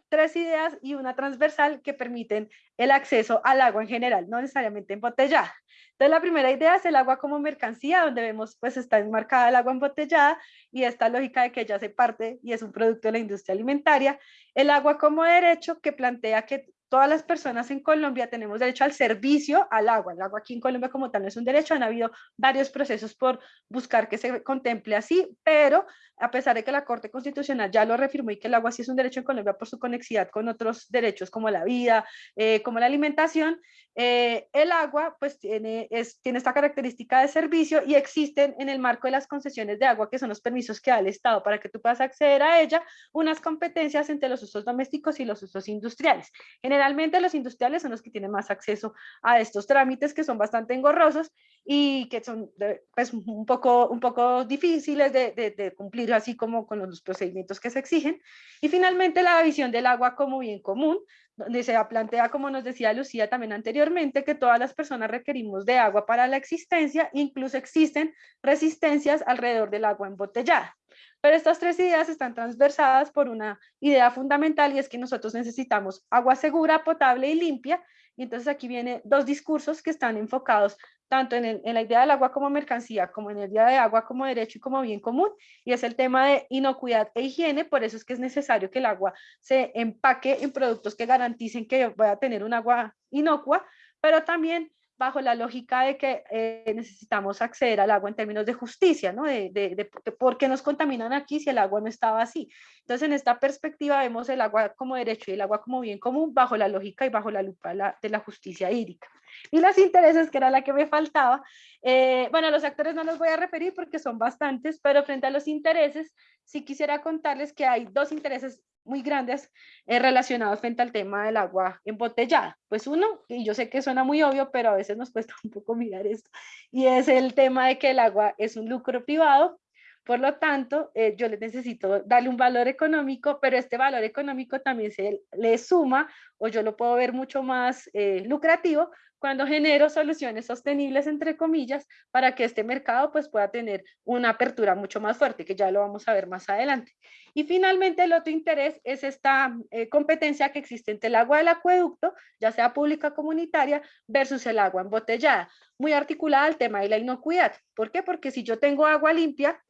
tres ideas y una transversal que permiten el acceso al agua en general, no necesariamente embotellada. Entonces la primera idea es el agua como mercancía, donde vemos pues está enmarcada el agua embotellada y esta lógica de que ya se parte y es un producto de la industria alimentaria. El agua como derecho que plantea que todas las personas en Colombia tenemos derecho al servicio al agua. El agua aquí en Colombia como tal no es un derecho, han habido varios procesos por buscar que se contemple así, pero a pesar de que la Corte Constitucional ya lo reafirmó y que el agua sí es un derecho en Colombia por su conexidad con otros derechos como la vida, eh, como la alimentación, eh, el agua pues tiene, tiene esta característica de servicio y existen en el marco de las concesiones de agua, que son los permisos que da el Estado para que tú puedas acceder a ella, unas competencias entre los usos domésticos y los usos industriales. Generalmente los industriales son los que tienen más acceso a estos trámites que son bastante engorrosos y que son pues, un, poco, un poco difíciles de, de cumplir así como con los procedimientos que se exigen. Y finalmente la visión del agua como bien común, donde se plantea, como nos decía Lucía también anteriormente, que todas las personas requerimos de agua para la existencia, incluso existen resistencias alrededor del agua embotellada. Pero estas tres ideas están transversadas por una idea fundamental y es que nosotros necesitamos agua segura, potable y limpia. Y entonces aquí vienen dos discursos que están enfocados tanto en, la idea del agua como mercancía, como en el día de agua como derecho y como bien común, y es el tema de inocuidad e higiene, por eso es que es necesario que el agua se empaque en productos que garanticen que voy a tener un agua inocua, pero también bajo la lógica de que eh, necesitamos acceder al agua en términos de justicia, ¿no? De, de, por qué nos contaminan aquí si el agua no estaba así. Entonces, en esta perspectiva vemos el agua como derecho y el agua como bien común bajo la lógica y bajo la lupa de la justicia hídrica. Y los intereses, que era la que me faltaba, eh, bueno, los actores no los voy a referir porque son bastantes, pero frente a los intereses, sí quisiera contarles que hay dos intereses muy grandes eh, relacionados frente al tema del agua embotellada. Pues uno, y yo sé que suena muy obvio, pero a veces nos cuesta un poco mirar esto, y es el tema de que el agua es un lucro privado, por lo tanto, eh, yo les necesito darle un valor económico, pero este valor económico también se le suma, o yo lo puedo ver mucho más eh, lucrativo, cuando genero soluciones sostenibles, entre comillas, para que este mercado pues, pueda tener una apertura mucho más fuerte, que ya lo vamos a ver más adelante. Y finalmente el otro interés es esta eh, competencia que existe entre el agua del acueducto, ya sea pública o comunitaria, versus el agua embotellada, muy articulada al tema de la inocuidad. ¿Por qué? Porque si yo tengo agua limpia,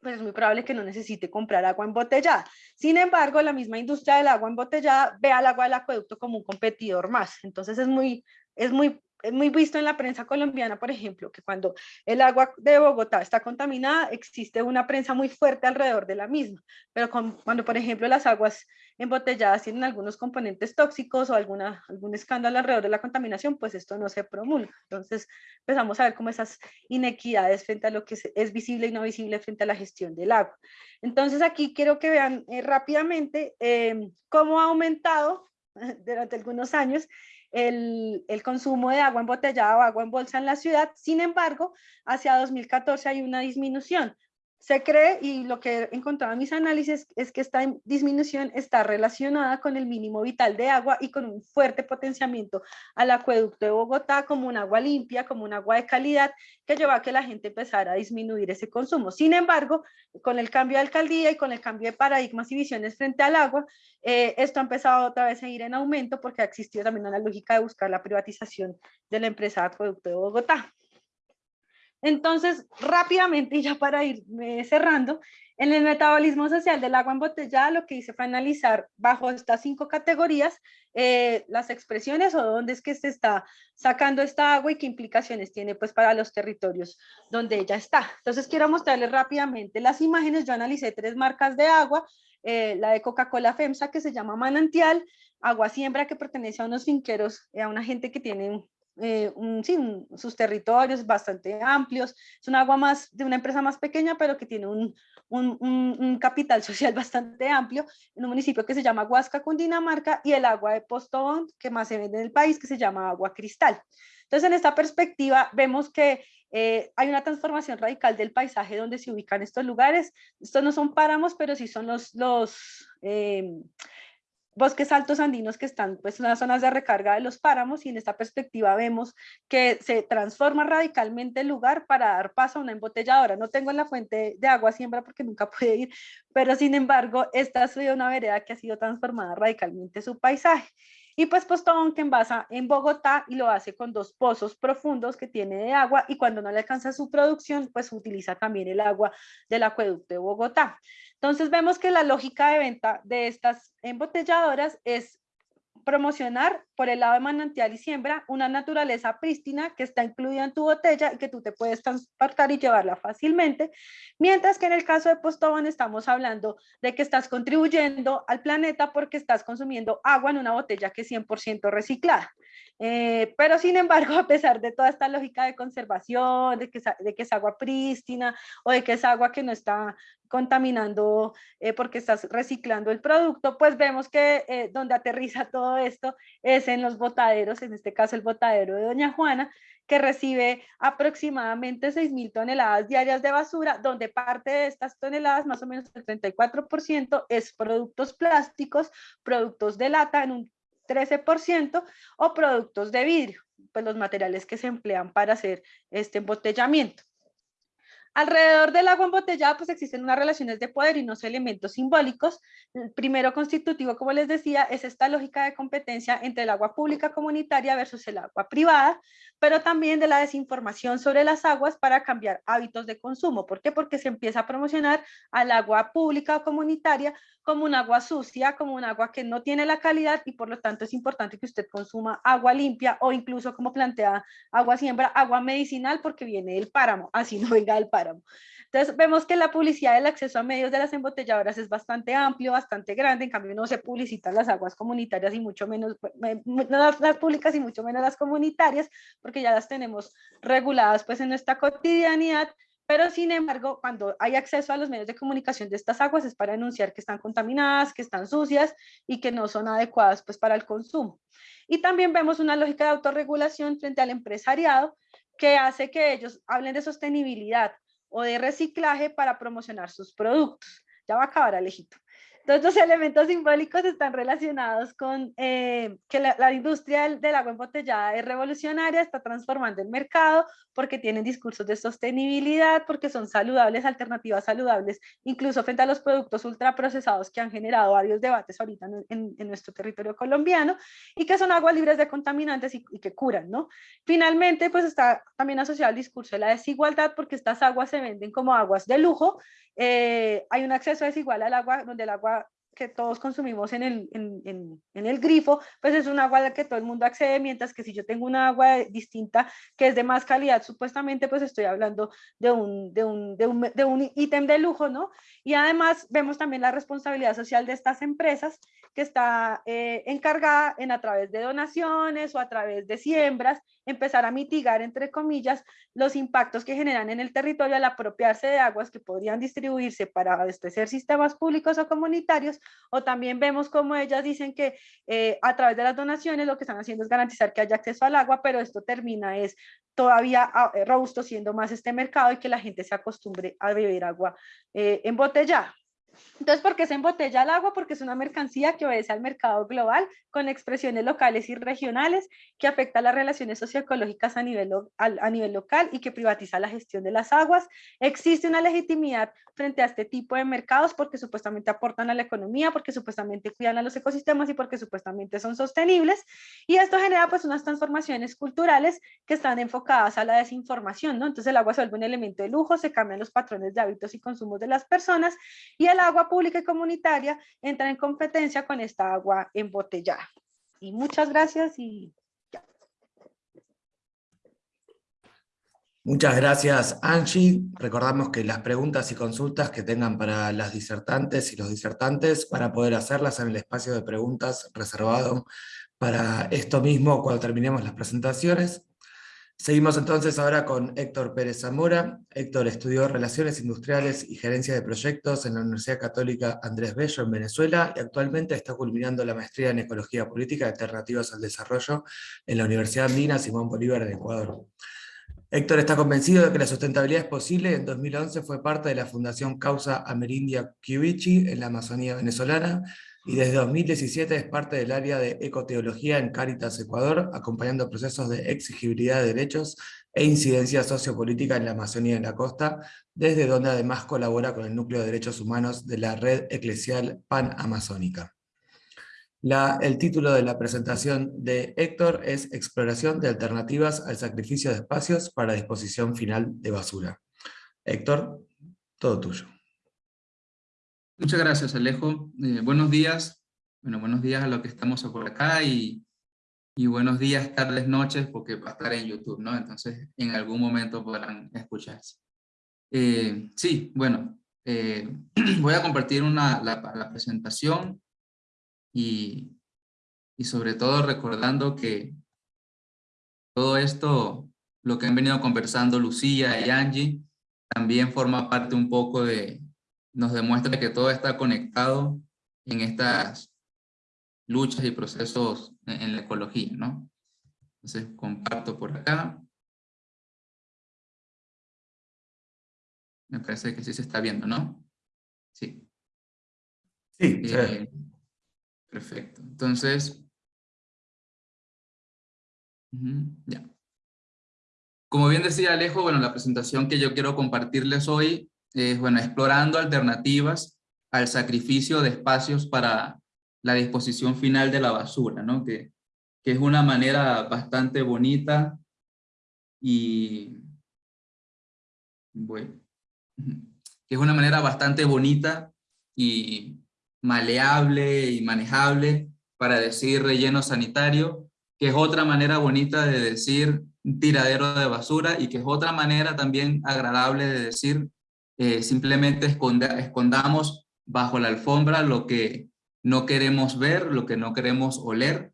pues es muy probable que no necesite comprar agua embotellada. Sin embargo, la misma industria del agua embotellada ve al agua del acueducto como un competidor más. Entonces es muy es muy, es muy visto en la prensa colombiana, por ejemplo, que cuando el agua de Bogotá está contaminada, existe una prensa muy fuerte alrededor de la misma, pero cuando, por ejemplo, las aguas embotelladas tienen algunos componentes tóxicos o alguna, algún escándalo alrededor de la contaminación, pues esto no se promulga. Entonces empezamos a ver como esas inequidades frente a lo que es, visible y no visible frente a la gestión del agua. Entonces aquí quiero que vean eh, rápidamente eh, cómo ha aumentado durante algunos años el, el, consumo de agua embotellada o agua en bolsa en la ciudad. Sin embargo, hacia 2014 hay una disminución. Se cree, y lo que he encontrado en mis análisis, es que esta disminución está relacionada con el mínimo vital de agua y con un fuerte potenciamiento al acueducto de Bogotá como un agua limpia, como un agua de calidad, que lleva a que la gente empezara a disminuir ese consumo. Sin embargo, con el cambio de alcaldía y con el cambio de paradigmas y visiones frente al agua, eh, esto ha empezado otra vez a ir en aumento porque ha existido también una lógica de buscar la privatización de la empresa de acueducto de Bogotá. Entonces, rápidamente, y ya para ir cerrando, en el metabolismo social del agua embotellada lo que hice fue analizar bajo estas cinco categorías eh, las expresiones o dónde es que se está sacando esta agua y qué implicaciones tiene pues para los territorios donde ella está. Entonces quiero mostrarles rápidamente las imágenes. Yo analicé tres marcas de agua, eh, la de Coca-Cola FEMSA que se llama Manantial, Agua Siembra que pertenece a unos finqueros, eh, a una gente que tiene eh, sus territorios bastante amplios. Es un agua más de una empresa más pequeña, pero que tiene un, un, capital social bastante amplio, en un municipio que se llama Huasca, Cundinamarca, y el agua de Postobón, que más se vende en el país, que se llama agua cristal. Entonces, en esta perspectiva, vemos que eh, hay una transformación radical del paisaje donde se ubican estos lugares. Estos no son páramos, pero sí son los, los eh, bosques altos andinos que están pues, en las zonas de recarga de los páramos y en esta perspectiva vemos que se transforma radicalmente el lugar para dar paso a una embotelladora. No tengo la fuente de agua siembra porque nunca pude ir, pero sin embargo esta ha sido una vereda que ha sido transformada radicalmente su paisaje. Y pues Postobón que envasa en Bogotá y lo hace con dos pozos profundos que tiene de agua y cuando no le alcanza su producción, pues utiliza también el agua del acueducto de Bogotá. Entonces vemos que la lógica de venta de estas embotelladoras es promocionar por el lado de manantial y siembra una naturaleza prístina que está incluida en tu botella y que tú te puedes transportar y llevarla fácilmente, mientras que en el caso de Postobón estamos hablando de que estás contribuyendo al planeta porque estás consumiendo agua en una botella que es 100% reciclada. Eh, pero sin embargo, a pesar de toda esta lógica de conservación, de que, de que es agua prístina o de que es agua que no está contaminando eh, porque estás reciclando el producto, pues vemos que eh, donde aterriza todo esto es en los botaderos, en este caso el botadero de Doña Juana, que recibe aproximadamente 6.000 toneladas diarias de basura, donde parte de estas toneladas, más o menos el 34%, es productos plásticos, productos de lata en un 13%, o productos de vidrio, pues los materiales que se emplean para hacer este embotellamiento. Alrededor del agua embotellada pues existen unas relaciones de poder y unos elementos simbólicos. El primero constitutivo, como les decía, es esta lógica de competencia entre el agua pública comunitaria versus el agua privada, pero también de la desinformación sobre las aguas para cambiar hábitos de consumo. ¿Por qué? Porque se empieza a promocionar al agua pública o comunitaria como un agua sucia, como un agua que no tiene la calidad y por lo tanto es importante que usted consuma agua limpia o incluso como plantea agua siembra, agua medicinal porque viene del páramo, así no venga del páramo. Entonces vemos que la publicidad del acceso a medios de las embotelladoras es bastante amplio, bastante grande, en cambio no se publicitan las aguas comunitarias y mucho menos, no las, las públicas y mucho menos las comunitarias, porque ya las tenemos reguladas pues en nuestra cotidianidad, pero sin embargo, cuando hay acceso a los medios de comunicación de estas aguas es para anunciar que están contaminadas, que están sucias y que no son adecuadas pues, para el consumo. Y también vemos una lógica de autorregulación frente al empresariado que hace que ellos hablen de sostenibilidad o de reciclaje para promocionar sus productos. Ya va a acabar Alejito. Todos estos elementos simbólicos están relacionados con eh, que la, industria del, agua embotellada es revolucionaria, está transformando el mercado porque tienen discursos de sostenibilidad, porque son saludables, alternativas saludables, incluso frente a los productos ultraprocesados que han generado varios debates ahorita en, nuestro territorio colombiano y que son aguas libres de contaminantes y, y, que curan, ¿no? Finalmente, pues está también asociado al discurso de la desigualdad porque estas aguas se venden como aguas de lujo eh, hay un acceso desigual al agua, donde el agua que todos consumimos en el, en, el grifo, pues es un agua a que todo el mundo accede, mientras que si yo tengo una agua distinta que es de más calidad, supuestamente pues estoy hablando de un, de un, de un, de un ítem de lujo, ¿no? Y además vemos también la responsabilidad social de estas empresas que está eh, encargada en a través de donaciones o a través de siembras, empezar a mitigar, entre comillas, los impactos que generan en el territorio al apropiarse de aguas que podrían distribuirse para abastecer sistemas públicos o comunitarios, o también vemos como ellas dicen que eh, a través de las donaciones lo que están haciendo es garantizar que haya acceso al agua, pero esto termina es todavía ah, eh, robusteciendo más este mercado y que la gente se acostumbre a beber agua embotellada. Entonces, ¿por qué se embotella el agua? Porque es una mercancía que obedece al mercado global con expresiones locales y regionales que afecta las relaciones socioecológicas a nivel, a, nivel local y que privatiza la gestión de las aguas. Existe una legitimidad frente a este tipo de mercados porque supuestamente aportan a la economía, porque supuestamente cuidan a los ecosistemas y porque supuestamente son sostenibles. Y esto genera pues unas transformaciones culturales que están enfocadas a la desinformación, ¿no? Entonces el agua se vuelve un elemento de lujo, se cambian los patrones de hábitos y consumos de las personas y el agua pública y comunitaria entra en competencia con esta agua embotellada. Y muchas gracias y ya. Muchas gracias, Angie. Recordamos que las preguntas y consultas que tengan para las disertantes y los disertantes, para poder hacerlas en el espacio de preguntas reservado para esto mismo cuando terminemos las presentaciones. Seguimos entonces ahora con Héctor Pérez Zamora. Héctor estudió Relaciones Industriales y Gerencia de Proyectos en la Universidad Católica Andrés Bello en Venezuela y actualmente está culminando la maestría en Ecología Política Alternativas al Desarrollo en la Universidad Andina Simón Bolívar en Ecuador. Héctor está convencido de que la sustentabilidad es posible en 2011 fue parte de la Fundación Causa Amerindia Kiwichi en la Amazonía venezolana y desde 2017 es parte del área de ecoteología en Cáritas Ecuador, acompañando procesos de exigibilidad de derechos e incidencia sociopolítica en la Amazonía y la costa, desde donde además colabora con el Núcleo de Derechos Humanos de la Red Eclesial Pan-Amazónica. el título de la presentación de Héctor es Exploración de alternativas al sacrificio de espacios para disposición final de basura. Héctor, todo tuyo. Muchas gracias, Alejo. Eh, buenos días. Bueno, buenos días a los que estamos por acá y, y, buenos días, tardes, noches, porque va a estar en YouTube, ¿no? Entonces, en algún momento podrán escucharse. Eh, sí, bueno, eh, voy a compartir una, la, la presentación y, y sobre todo recordando que todo esto, lo que han venido conversando Lucía y Angie, también forma parte un poco de, nos demuestra que todo está conectado en estas luchas y procesos en, la ecología, ¿no? Entonces comparto por acá. Me parece que sí se está viendo, ¿no? Sí. Sí, eh, Perfecto. Entonces, ya. Como bien decía Alejo, bueno, la presentación que yo quiero compartirles hoy es, bueno, explorando alternativas al sacrificio de espacios para la disposición final de la basura, ¿no? Que, que es una manera bastante bonita y, bueno, que es una manera bastante bonita y maleable y manejable para decir relleno sanitario, que es otra manera bonita de decir tiradero de basura y que es otra manera también agradable de decir eh, simplemente escondamos bajo la alfombra lo que no queremos ver, lo que no queremos oler,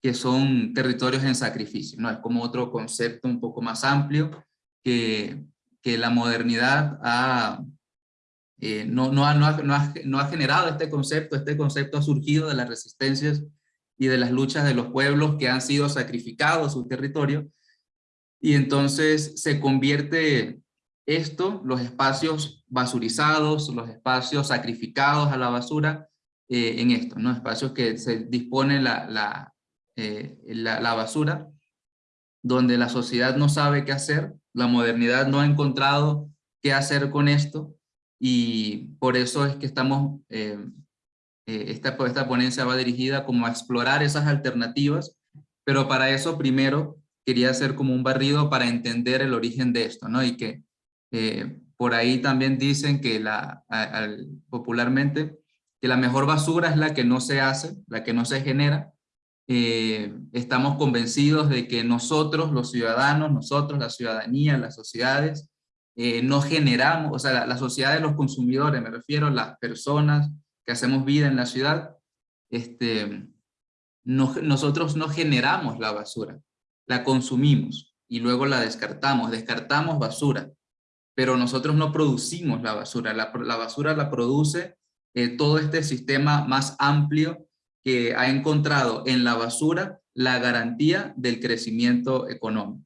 que son territorios en sacrificio. ¿no? Es como otro concepto un poco más amplio que, que la modernidad ha, eh, no, no, ha, no, ha, no, ha, generado este concepto, este concepto ha surgido de las resistencias y de las luchas de los pueblos que han sido sacrificados su territorio, y entonces se convierte esto, los espacios basurizados, los espacios sacrificados a la basura, eh, en esto, ¿no? espacios que se dispone eh, la, la, basura, donde la sociedad no sabe qué hacer, la modernidad no ha encontrado qué hacer con esto, y por eso es que estamos, eh, esta, esta ponencia va dirigida como a explorar esas alternativas, pero para eso primero quería hacer como un barrido para entender el origen de esto, ¿no? Y que eh, por ahí también dicen que la, popularmente que la mejor basura es la que no se hace, la que no se genera. Eh, estamos convencidos de que nosotros, los ciudadanos, nosotros, la ciudadanía, las sociedades, eh, no generamos, o sea, la, sociedad de los consumidores, me refiero a las personas que hacemos vida en la ciudad, este, nosotros no generamos la basura, la consumimos y luego la descartamos, descartamos basura pero nosotros no producimos la basura, la, basura la produce eh, todo este sistema más amplio que ha encontrado en la basura la garantía del crecimiento económico.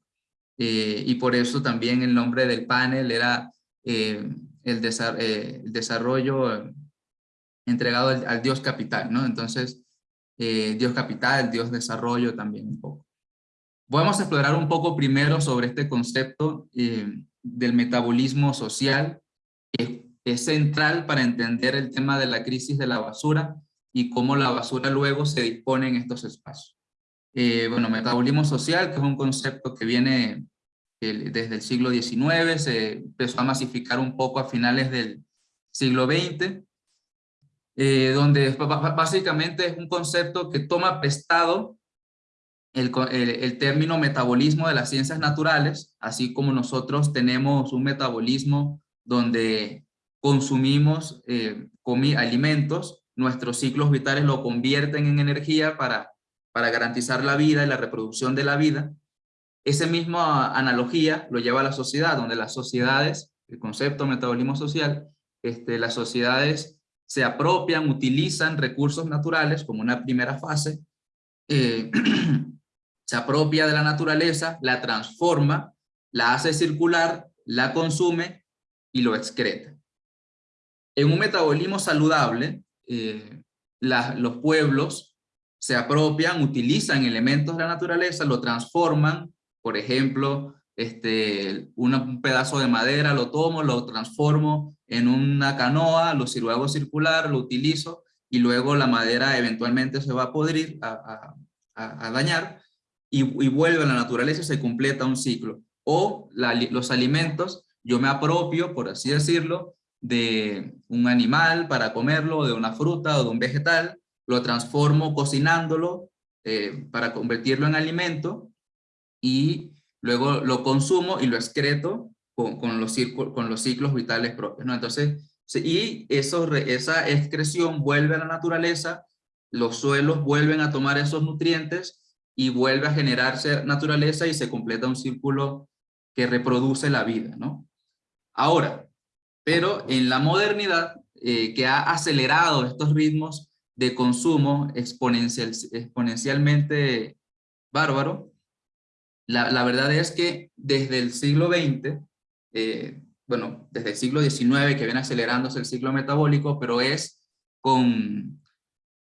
Eh, y por eso también el nombre del panel era eh, el, desarrollo entregado al, Dios capital, ¿no? Entonces, Dios capital, Dios desarrollo también un poco. Vamos a explorar un poco primero sobre este concepto del metabolismo social, que es central para entender el tema de la crisis de la basura y cómo la basura luego se dispone en estos espacios. Eh, bueno, metabolismo social, que es un concepto que viene desde el siglo XIX, se empezó a masificar un poco a finales del siglo XX, eh, donde básicamente es un concepto que toma prestado el, término metabolismo de las ciencias naturales, así como nosotros tenemos un metabolismo donde consumimos eh, alimentos, nuestros ciclos vitales lo convierten en energía para, para garantizar la vida y la reproducción de la vida. esa misma analogía lo lleva a la sociedad, donde las sociedades, el concepto metabolismo social, este, las sociedades se apropian, utilizan recursos naturales como una primera fase, eh, se apropia de la naturaleza, la transforma, la hace circular, la consume y lo excreta. En un metabolismo saludable, eh, los pueblos se apropian, utilizan elementos de la naturaleza, lo transforman, por ejemplo, este, un pedazo de madera, lo tomo, lo transformo en una canoa, lo hago circular, lo utilizo, y luego la madera eventualmente se va a podrir, a, dañar, y, vuelve a la naturaleza y se completa un ciclo. O los alimentos, yo me apropio, por así decirlo, de un animal para comerlo, de una fruta o de un vegetal, lo transformo cocinándolo eh, para convertirlo en alimento y luego lo consumo y lo excreto con, los, con los ciclos vitales propios. ¿no? Entonces, y eso, esa excreción vuelve a la naturaleza, los suelos vuelven a tomar esos nutrientes y vuelve a generarse naturaleza y se completa un círculo que reproduce la vida. ¿no? Ahora, pero en la modernidad, eh, que ha acelerado estos ritmos de consumo exponencial, exponencialmente bárbaro, la, verdad es que desde el siglo XX, eh, bueno, desde el siglo XIX que viene acelerándose el ciclo metabólico, pero es con,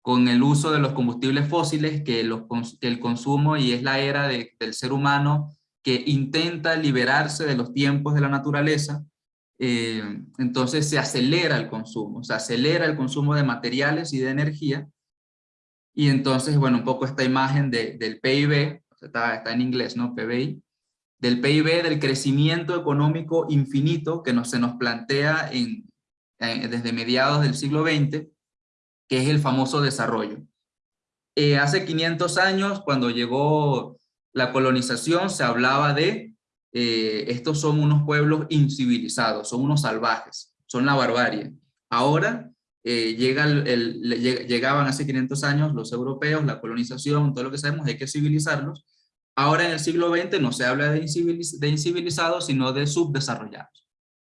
con el uso de los combustibles fósiles que, el consumo y es la era del ser humano que intenta liberarse de los tiempos de la naturaleza, eh, entonces se acelera el consumo, se acelera el consumo de materiales y de energía, y entonces, bueno, un poco esta imagen del PIB, está, en inglés, ¿no? PBI, del PIB, del crecimiento económico infinito que se nos plantea en, desde mediados del siglo XX, que es el famoso desarrollo. Eh, hace 500 años, cuando llegó la colonización, se hablaba de eh, estos son unos pueblos incivilizados, son unos salvajes, son la barbarie. Ahora eh, llegaban hace 500 años los europeos, la colonización, todo lo que sabemos, hay que civilizarlos. Ahora en el siglo XX no se habla de, incivilizados, sino de subdesarrollados.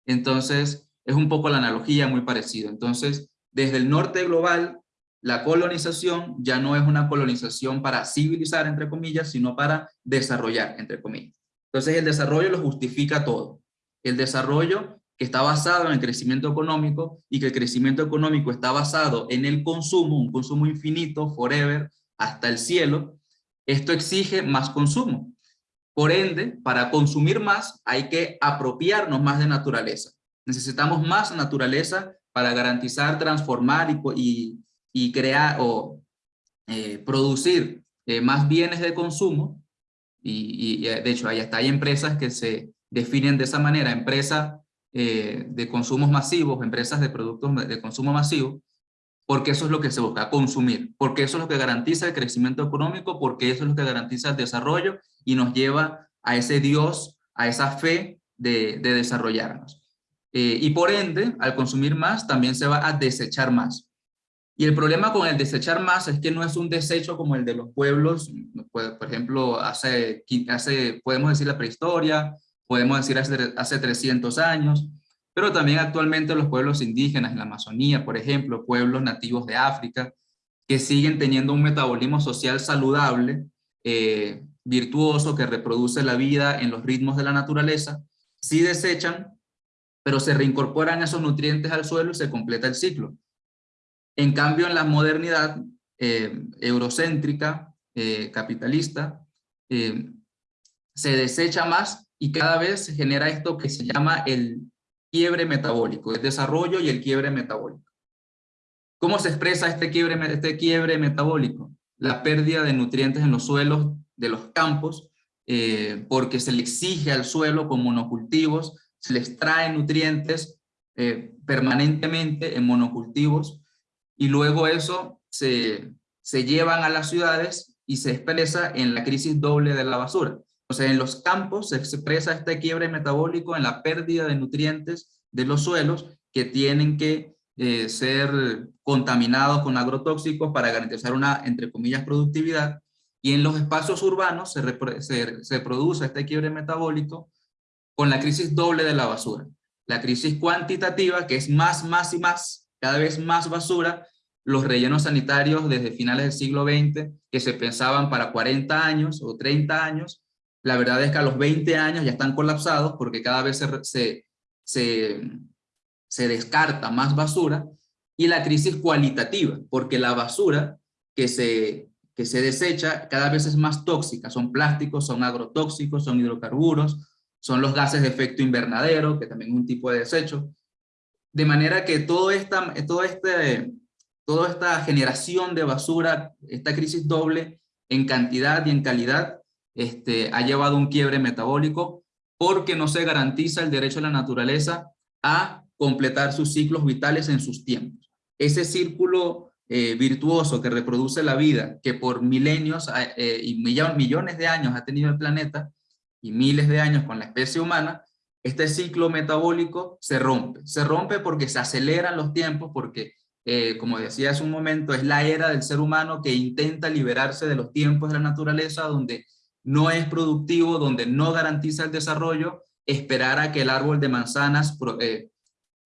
Entonces, es un poco la analogía muy parecida. Entonces, desde el norte global, la colonización ya no es una colonización para civilizar, entre comillas, sino para desarrollar, entre comillas. Entonces, el desarrollo lo justifica todo. El desarrollo que está basado en el crecimiento económico y que el crecimiento económico está basado en el consumo, un consumo infinito, forever, hasta el cielo, esto exige más consumo. Por ende, para consumir más hay que apropiarnos más de naturaleza. Necesitamos más naturaleza para garantizar, transformar y, crear o eh, producir eh, más bienes de consumo. Y, de hecho, ahí está, hay empresas que se definen de esa manera, empresas eh, de consumos masivos, empresas de productos de consumo masivo, porque eso es lo que se busca, consumir, porque eso es lo que garantiza el crecimiento económico, porque eso es lo que garantiza el desarrollo y nos lleva a ese Dios, a esa fe de, desarrollarnos. Eh, y por ende, al consumir más, también se va a desechar más. Y el problema con el desechar más es que no es un desecho como el de los pueblos, por ejemplo, hace, hace podemos decir la prehistoria, podemos decir hace, hace 300 años, pero también actualmente los pueblos indígenas en la Amazonía, por ejemplo, pueblos nativos de África, que siguen teniendo un metabolismo social saludable, eh, virtuoso, que reproduce la vida en los ritmos de la naturaleza, sí desechan, pero se reincorporan esos nutrientes al suelo y se completa el ciclo. En cambio, en la modernidad eh, eurocéntrica, eh, capitalista, se desecha más y cada vez se genera esto que se llama el quiebre metabólico, el desarrollo y el quiebre metabólico. ¿Cómo se expresa este quiebre, este quiebre metabólico? La pérdida de nutrientes en los suelos de los campos, eh, porque se le exige al suelo con monocultivos, se le extrae nutrientes eh, permanentemente en monocultivos, y luego eso se, se llevan a las ciudades y se expresa en la crisis doble de la basura. O sea, en los campos se expresa este quiebre metabólico en la pérdida de nutrientes de los suelos que tienen que eh, ser contaminados con agrotóxicos para garantizar una, entre comillas, productividad. Y en los espacios urbanos se, se, produce este quiebre metabólico con la crisis doble de la basura. La crisis cuantitativa, que es más, más y más, cada vez más basura, los rellenos sanitarios desde finales del siglo XX, que se pensaban para 40 años o 30 años, la verdad es que a los 20 años ya están colapsados porque cada vez se, se, se descarta más basura, y la crisis cualitativa, porque la basura que se, que se desecha cada vez es más tóxica, son plásticos, son agrotóxicos, son hidrocarburos, son los gases de efecto invernadero, que también es un tipo de desecho, de manera que todo esta, todo este, toda esta generación de basura, esta crisis doble en cantidad y en calidad, este, ha llevado un quiebre metabólico porque no se garantiza el derecho a la naturaleza a completar sus ciclos vitales en sus tiempos. Ese círculo eh, virtuoso que reproduce la vida, que por milenios eh, y millones de años ha tenido el planeta, y miles de años con la especie humana, este ciclo metabólico se rompe. Se rompe porque se aceleran los tiempos, porque, eh, como decía hace un momento, es la era del ser humano que intenta liberarse de los tiempos de la naturaleza, donde no es productivo, donde no garantiza el desarrollo, esperar a que el árbol de manzanas eh,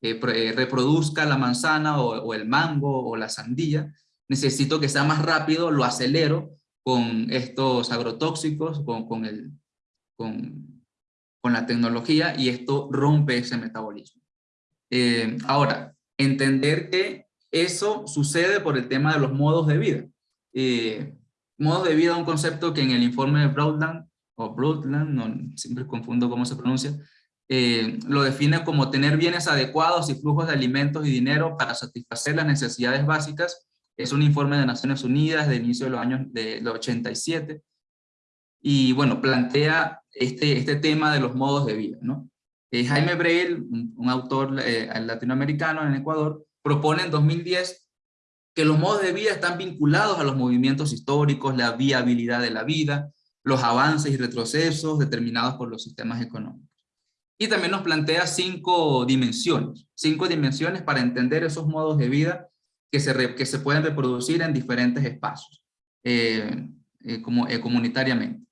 eh, reproduzca la manzana o, el mango o la sandía. Necesito que sea más rápido, lo acelero con estos agrotóxicos, con, con, el, con, la tecnología y esto rompe ese metabolismo. Eh, ahora, entender que eso sucede por el tema de los modos de vida. Eh, modos de vida, un concepto que en el informe de Broadland, o Broadland, no, siempre confundo cómo se pronuncia, eh, lo define como tener bienes adecuados y flujos de alimentos y dinero para satisfacer las necesidades básicas. Es un informe de Naciones Unidas de inicio de los años de los 87 y bueno, plantea este, este tema de los modos de vida. Eh, Jaime Breil, un, autor eh, latinoamericano en Ecuador, propone en 2010 que los modos de vida están vinculados a los movimientos históricos, la viabilidad de la vida, los avances y retrocesos determinados por los sistemas económicos. Y también nos plantea cinco dimensiones, cinco dimensiones para entender esos modos de vida que se, pueden reproducir en diferentes espacios, eh, como, comunitariamente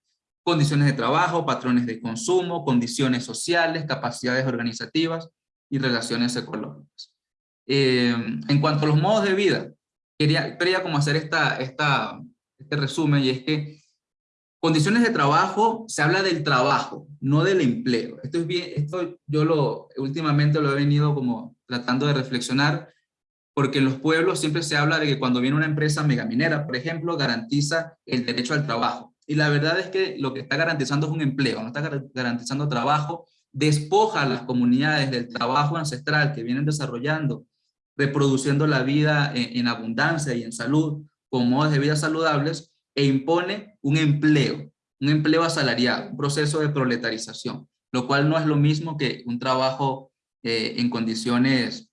condiciones de trabajo, patrones de consumo, condiciones sociales, capacidades organizativas y relaciones ecológicas. Eh, en cuanto a los modos de vida, quería, quería como hacer esta, esta, este resumen y es que condiciones de trabajo, se habla del trabajo, no del empleo. Esto es bien, esto yo lo, últimamente lo he venido como tratando de reflexionar, porque en los pueblos siempre se habla de que cuando viene una empresa megaminera, por ejemplo, garantiza el derecho al trabajo. Y la verdad es que lo que está garantizando es un empleo, no está garantizando trabajo, despoja a las comunidades del trabajo ancestral que vienen desarrollando, reproduciendo la vida en, abundancia y en salud, con modos de vida saludables, e impone un empleo, un empleo asalariado, un proceso de proletarización, lo cual no es lo mismo que un trabajo eh, en condiciones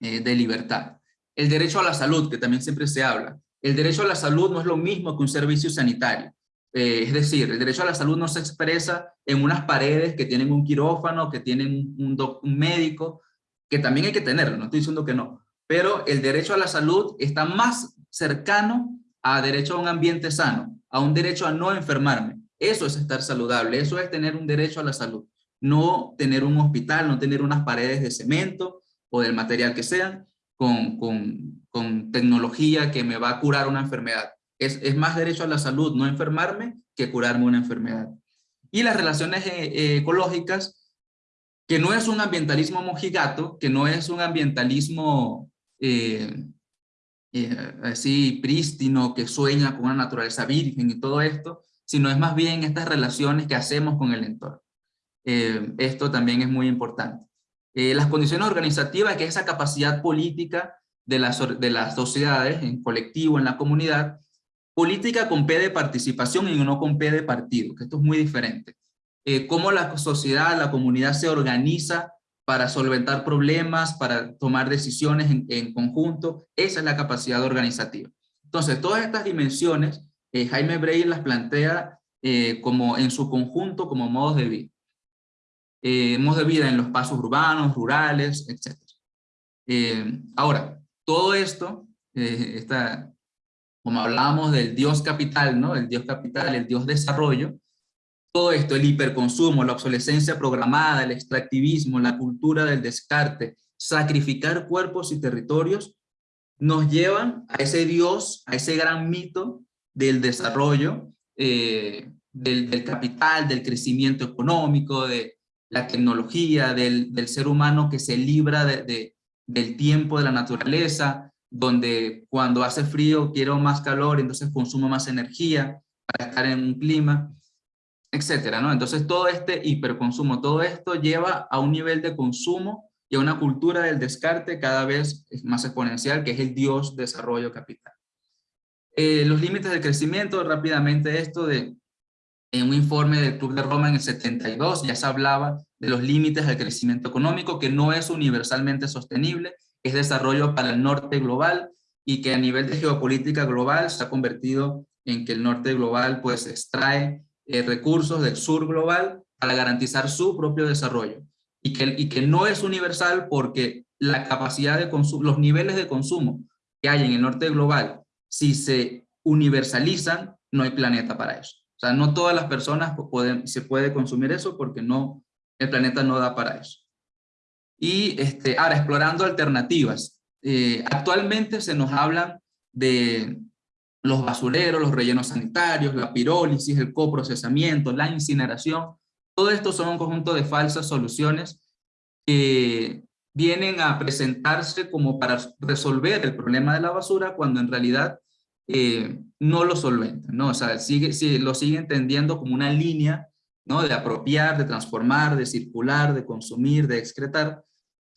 eh, de libertad. El derecho a la salud, que también siempre se habla. El derecho a la salud no es lo mismo que un servicio sanitario. Eh, es decir, el derecho a la salud no se expresa en unas paredes que tienen un quirófano, que tienen un, médico, que también hay que tenerlo, no estoy diciendo que no, pero el derecho a la salud está más cercano a derecho a un ambiente sano, a un derecho a no enfermarme. Eso es estar saludable, eso es tener un derecho a la salud. No tener un hospital, no tener unas paredes de cemento o del material que sean, con, con, con tecnología que me va a curar una enfermedad. Es, más derecho a la salud no enfermarme que curarme una enfermedad. Y las relaciones eh, eh, ecológicas, que no es un ambientalismo mojigato, que no es un ambientalismo eh, así prístino, que sueña con una naturaleza virgen y todo esto, sino es más bien estas relaciones que hacemos con el entorno. esto también es muy importante. las condiciones organizativas, que es esa capacidad política de las, de las sociedades, en colectivo, en la comunidad, Política con P de participación y no con P de partido, que esto es muy diferente. Eh, cómo la sociedad, la comunidad se organiza para solventar problemas, para tomar decisiones en, conjunto, esa es la capacidad organizativa. Entonces, todas estas dimensiones, eh, Jaime Breyer las plantea eh, como en su conjunto como modos de vida. modos de vida en los pasos urbanos, rurales, etc. ahora, todo esto, esta, como hablábamos del Dios capital, ¿no? El Dios capital, el Dios desarrollo, todo esto, el hiperconsumo, la obsolescencia programada, el extractivismo, la cultura del descarte, sacrificar cuerpos y territorios, nos llevan a ese Dios, a ese gran mito del desarrollo, eh, del, capital, del crecimiento económico, de la tecnología, del, ser humano que se libra de, del tiempo de la naturaleza, donde cuando hace frío quiero más calor, entonces consumo más energía para estar en un clima etcétera, ¿no? Entonces todo este hiperconsumo, todo esto lleva a un nivel de consumo y a una cultura del descarte cada vez más exponencial, que es el Dios desarrollo capital. Eh, los límites del crecimiento, rápidamente esto de, en un informe del Club de Roma en el 72 ya se hablaba de los límites del crecimiento económico, que no es universalmente sostenible, es desarrollo para el norte global y que a nivel de geopolítica global se ha convertido en que el norte global pues extrae eh, recursos del sur global para garantizar su propio desarrollo y que, y que no es universal porque la capacidad de los niveles de consumo que hay en el norte global, si se universalizan, no hay planeta para eso. O sea, no todas las personas se puede consumir eso porque no, el planeta no da para eso. Y este, ahora, explorando alternativas. Eh, actualmente se nos habla de los basureros, los rellenos sanitarios, la pirólisis, el coprocesamiento, la incineración, todo esto son un conjunto de falsas soluciones que vienen a presentarse como para resolver el problema de la basura cuando en realidad eh, no lo solventan, ¿no? O sea, sigue, lo sigue entendiendo como una línea, ¿no? De apropiar, de transformar, de circular, de consumir, de excretar,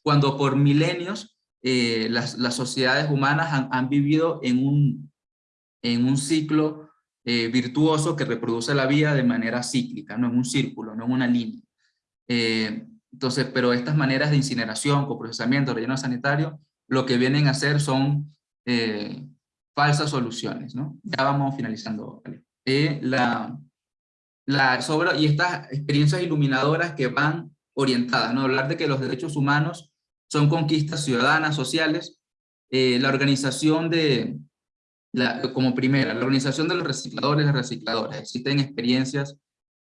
cuando por milenios eh, las, sociedades humanas han, han vivido en un, en un ciclo eh, virtuoso que reproduce la vida de manera cíclica, no en un círculo, no en una línea. Eh, entonces, pero estas maneras de incineración, coprocesamiento, relleno sanitario, lo que vienen a hacer son falsas soluciones, ¿no? Ya vamos finalizando. la, la, sobre, y estas experiencias iluminadoras que van orientadas, ¿no? Hablar de que los derechos humanos son conquistas ciudadanas, sociales, la organización de, como primera, la organización de los recicladores y recicladoras. Existen experiencias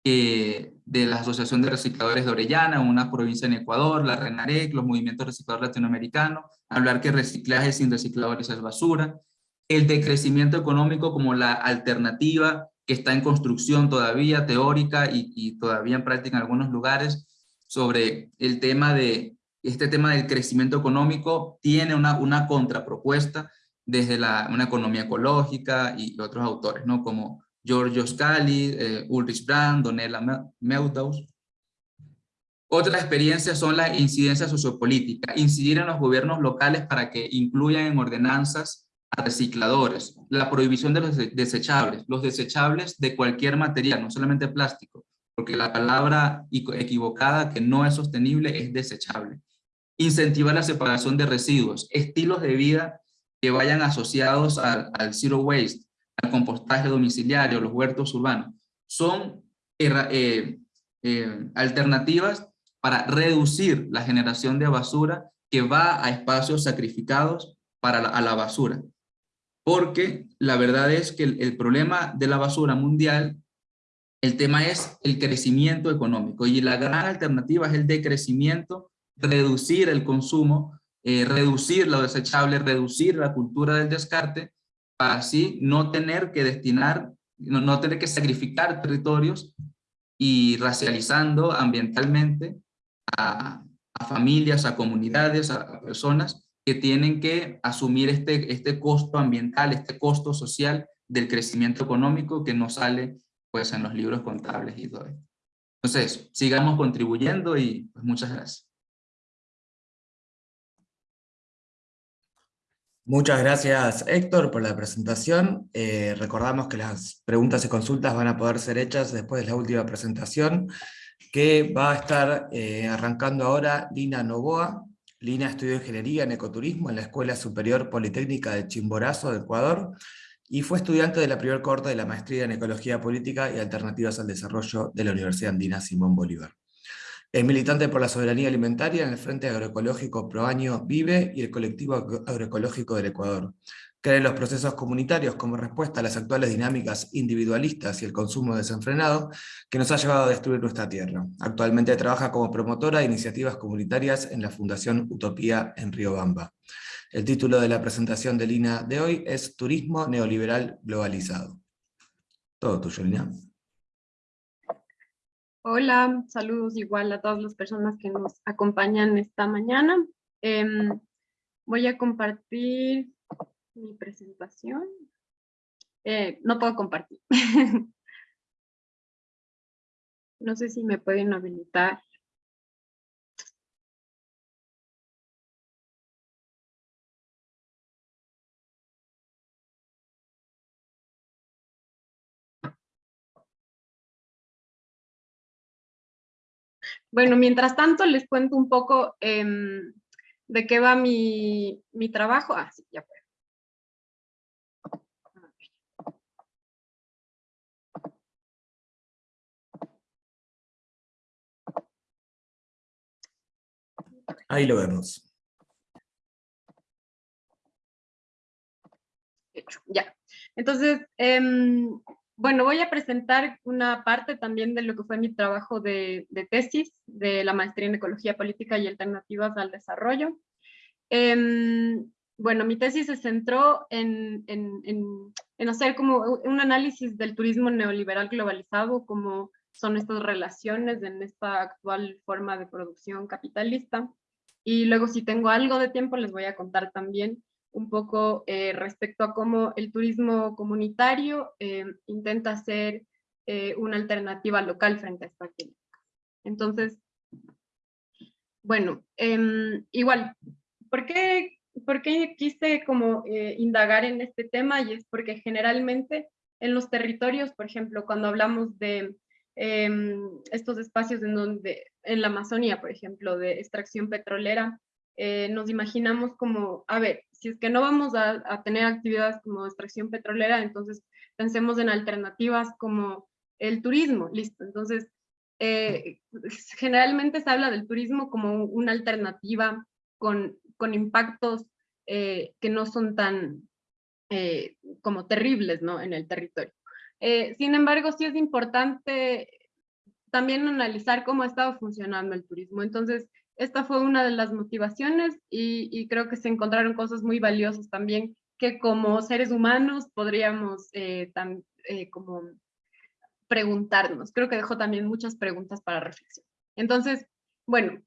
de la Asociación de Recicladores de Orellana, una provincia en Ecuador, la RENAREC, los movimientos recicladores latinoamericanos, hablar que reciclaje sin recicladores es basura, el decrecimiento económico como la alternativa que está en construcción todavía, teórica y, todavía en práctica en algunos lugares, sobre el tema de, este tema del crecimiento económico tiene una, una contrapropuesta desde la, una economía ecológica y otros autores, ¿no? como Giorgio Scali, eh, Ulrich Brand, Donella Meadows. Otra experiencia son las incidencias sociopolíticas, incidir en los gobiernos locales para que incluyan en ordenanzas a recicladores, la prohibición de los desechables, los desechables de cualquier material, no solamente plástico, porque la palabra equivocada que no es sostenible es desechable. Incentivar la separación de residuos, estilos de vida que vayan asociados al, zero waste, al compostaje domiciliario, los huertos urbanos. Son eh, eh, alternativas para reducir la generación de basura que va a espacios sacrificados para a la basura. Porque la verdad es que el, problema de la basura mundial, el tema es el crecimiento económico y la gran alternativa es el decrecimiento, reducir el consumo eh, reducir lo desechable, reducir la cultura del descarte, para así no tener que destinar, no, tener que sacrificar territorios y racializando ambientalmente a, familias, a comunidades, a, personas que tienen que asumir este, este costo ambiental, este costo social del crecimiento económico que no sale pues en los libros contables y todo esto. Entonces, sigamos contribuyendo y pues, muchas gracias. Muchas gracias Héctor por la presentación. Eh, recordamos que las preguntas y consultas van a poder ser hechas después de la última presentación, que va a estar eh, arrancando ahora Lina Novoa. Lina estudió Ingeniería en Ecoturismo en la Escuela Superior Politécnica de Chimborazo, de Ecuador, y fue estudiante de la primer corte de la Maestría en Ecología Política y Alternativas al Desarrollo de la Universidad Andina Simón Bolívar. Es militante por la soberanía alimentaria en el Frente Agroecológico Proaño Vive y el Colectivo Agroecológico del Ecuador. Cree en los procesos comunitarios como respuesta a las actuales dinámicas individualistas y el consumo desenfrenado que nos ha llevado a destruir nuestra tierra. Actualmente trabaja como promotora de iniciativas comunitarias en la Fundación Utopía en Riobamba. El título de la presentación de Lina de hoy es Turismo Neoliberal Globalizado. Todo tuyo, Lina. Hola, saludos igual a todas las personas que nos acompañan esta mañana. Em, voy a compartir mi presentación. Eh, no puedo compartir. no sé si me pueden habilitar. Bueno, mientras tanto les cuento un poco em, de qué va mi, mi trabajo. Ah, sí, ya puedo. Ahí lo vemos. Ya. Entonces, em, bueno, voy a presentar una parte también de lo que fue mi trabajo de, tesis de la maestría en Ecología Política y Alternativas al Desarrollo. Em, bueno, mi tesis se centró en, hacer como un análisis del turismo neoliberal globalizado, como son estas relaciones en esta actual forma de producción capitalista. Y luego si tengo algo de tiempo les voy a contar también un poco eh, respecto a cómo el turismo comunitario eh, intenta ser eh, una alternativa local frente a esta crítica. Entonces, bueno, em, igual, ¿por qué, ¿por qué quise como indagar en este tema? Y es porque generalmente en los territorios, por ejemplo, cuando hablamos de em, estos espacios en donde, en la Amazonía, por ejemplo, de extracción petrolera, nos imaginamos como, a ver, si es que no vamos a, tener actividades como extracción petrolera, entonces pensemos en alternativas como el turismo, listo. Entonces, eh, generalmente se habla del turismo como una alternativa con, con impactos eh, que no son tan eh, como terribles ¿no? en el territorio. sin embargo, sí es importante también analizar cómo ha estado funcionando el turismo. Entonces, esta fue una de las motivaciones y, creo que se encontraron cosas muy valiosas también que como seres humanos podríamos eh, eh, como preguntarnos. Creo que dejó también muchas preguntas para reflexión. Entonces, bueno,